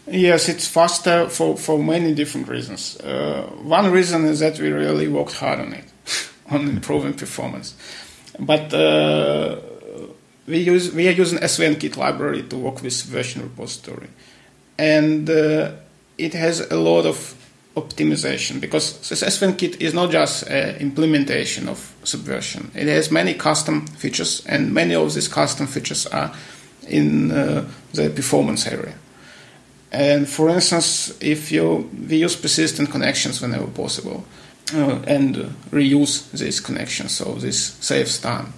Yes, it's faster for, for many different reasons. one reason is that we really worked hard on it, on improving performance. But we use we are using SVN Kit library to work with version repository, and uh, it has a lot of optimization because this is not just an implementation of Subversion. It has many custom features, and many of these custom features are in uh, the performance area. And for instance, if you we use persistent connections whenever possible, uh, and reuse these connections, so this saves time.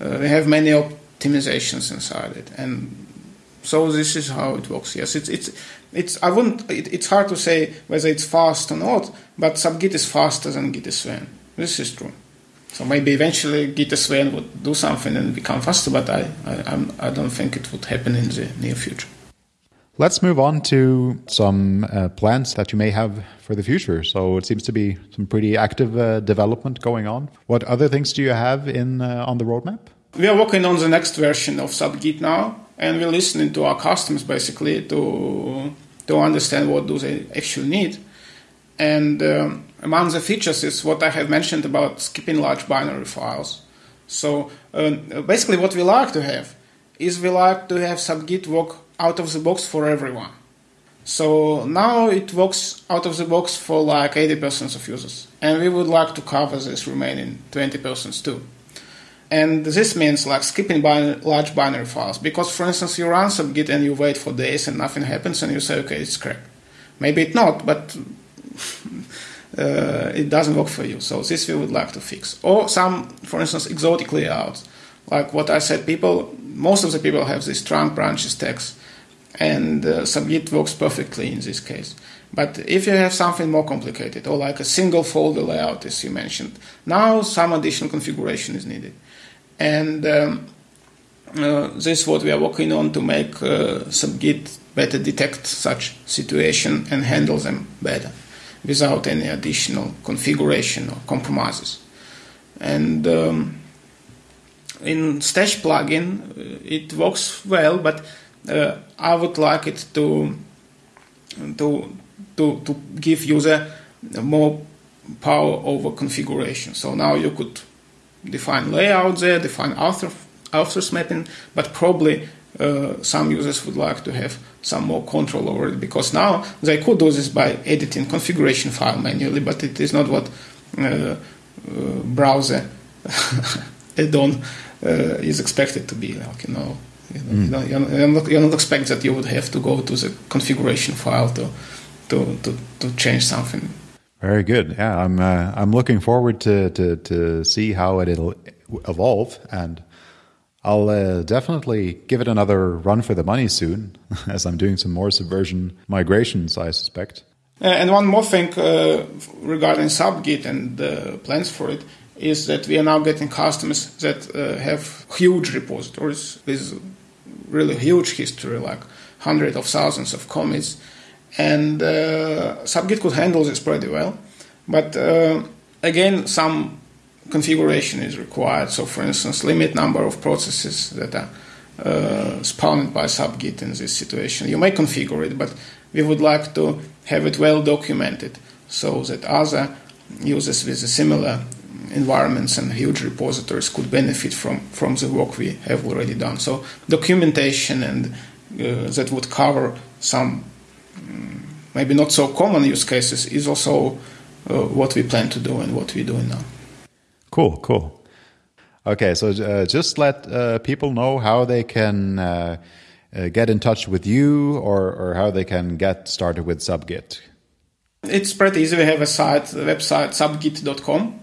Uh, we have many optimizations inside it, and so this is how it works. Yes, it's it's it's. I wouldn't. It, it's hard to say whether it's fast or not, but subgit is faster than Git SVN. This is true. So maybe eventually Git SVN would do something and become faster, but I I, I'm, I don't think it would happen in the near future. Let's move on to some uh, plans that you may have for the future. So it seems to be some pretty active uh, development going on. What other things do you have in uh, on the roadmap? we are working on the next version of subgit now and we're listening to our customers basically to to understand what do they actually need. And um, among the features is what i have mentioned about skipping large binary files. So um, basically what we like to have is we like to have SubGit work out of the box for everyone. So now it works out of the box for like 80% of users. And we would like to cover this remaining 20% too and this means like skipping bin- large binary files. Because, for instance, you run subgit and you wait for days and nothing happens, and you say, okay, it's correct. Maybe it's not, but uh, it doesn't work for you. So this we would like to fix. Or some, for instance, exotic layouts. Like what I said, people, most of the people have these trunk branches tags, and uh, subgit works perfectly in this case. But if you have something more complicated, or like a single folder layout, as you mentioned, now some additional configuration is needed. And um, uh, this is what we are working on to make uh, subgit better detect such situation and handle them better without any additional configuration or compromises. And um, in Stash plugin, uh, it works well, but uh, I would like it to to to to give user more power over configuration. So now you could define layout there, define author, authors mapping, but probably uh, some users would like to have some more control over it because now they could do this by editing configuration file manually, but it is not what uh, uh, browser add-on uh, is expected to be. Like you know, you, know, mm. you, not, you're not expect that you would have to go to the configuration file to to, to, to change something very good. Yeah, I'm uh, I'm looking forward to, to to see how it'll evolve, and I'll uh, definitely give it another run for the money soon, as I'm doing some more subversion migrations. I suspect. Uh, and one more thing uh, regarding subgit and the plans for it is that we are now getting customers that uh, have huge repositories with really huge history, like hundreds of thousands of commits and uh, subgit could handle this pretty well. But uh, again some configuration is required. So for instance limit number of processes that are uh, spawned by subgit in this situation. You may configure it but we would like to have it well documented so that other users with similar environments and huge repositories could benefit from, from the work we have already done. So documentation and uh, that would cover some maybe not so common use cases is also uh, what we plan to do and what we're doing now. Cool, cool. Okay, so uh, just let uh, people know how they can uh, uh, get in touch with you or, or how they can get started with Subgit. It's pretty easy. We have a site, website, subgit.com,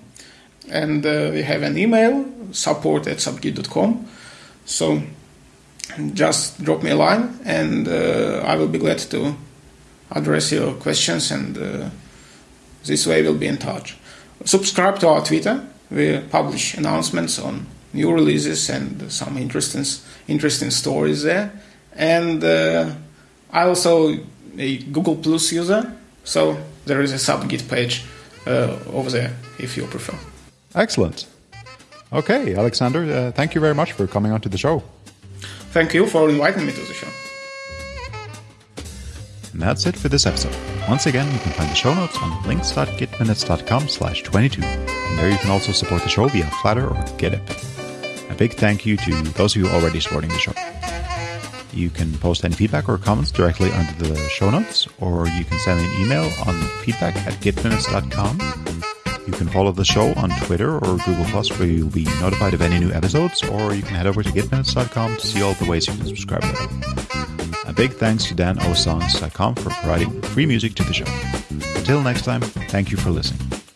and uh, we have an email, support at subgit.com. So just drop me a line, and I will be glad to address your questions, and uh, this way we'll be in touch. Subscribe to our Twitter. We publish announcements on new releases and some interesting interesting stories there. And uh, I also a Google Plus user, so there is a subgit page uh, over there if you prefer. Excellent. Okay, Alexander, uh, thank you very much for coming on to the show. Thank you for inviting me to the show. And that's it for this episode. Once again, you can find the show notes on links.gitminutes.com slash 22. And there you can also support the show via Flattr or GitHub. A big thank you to those of you already supporting the show. You can post any feedback or comments directly under the show notes, or you can send me an email on feedback at gitminutes.com. You can follow the show on Twitter or Google Plus, where you'll be notified of any new episodes, or you can head over to gitminutes.com to see all the ways you can subscribe there. A big thanks to Dan danosongs.com for providing free music to the show. Until next time, thank you for listening.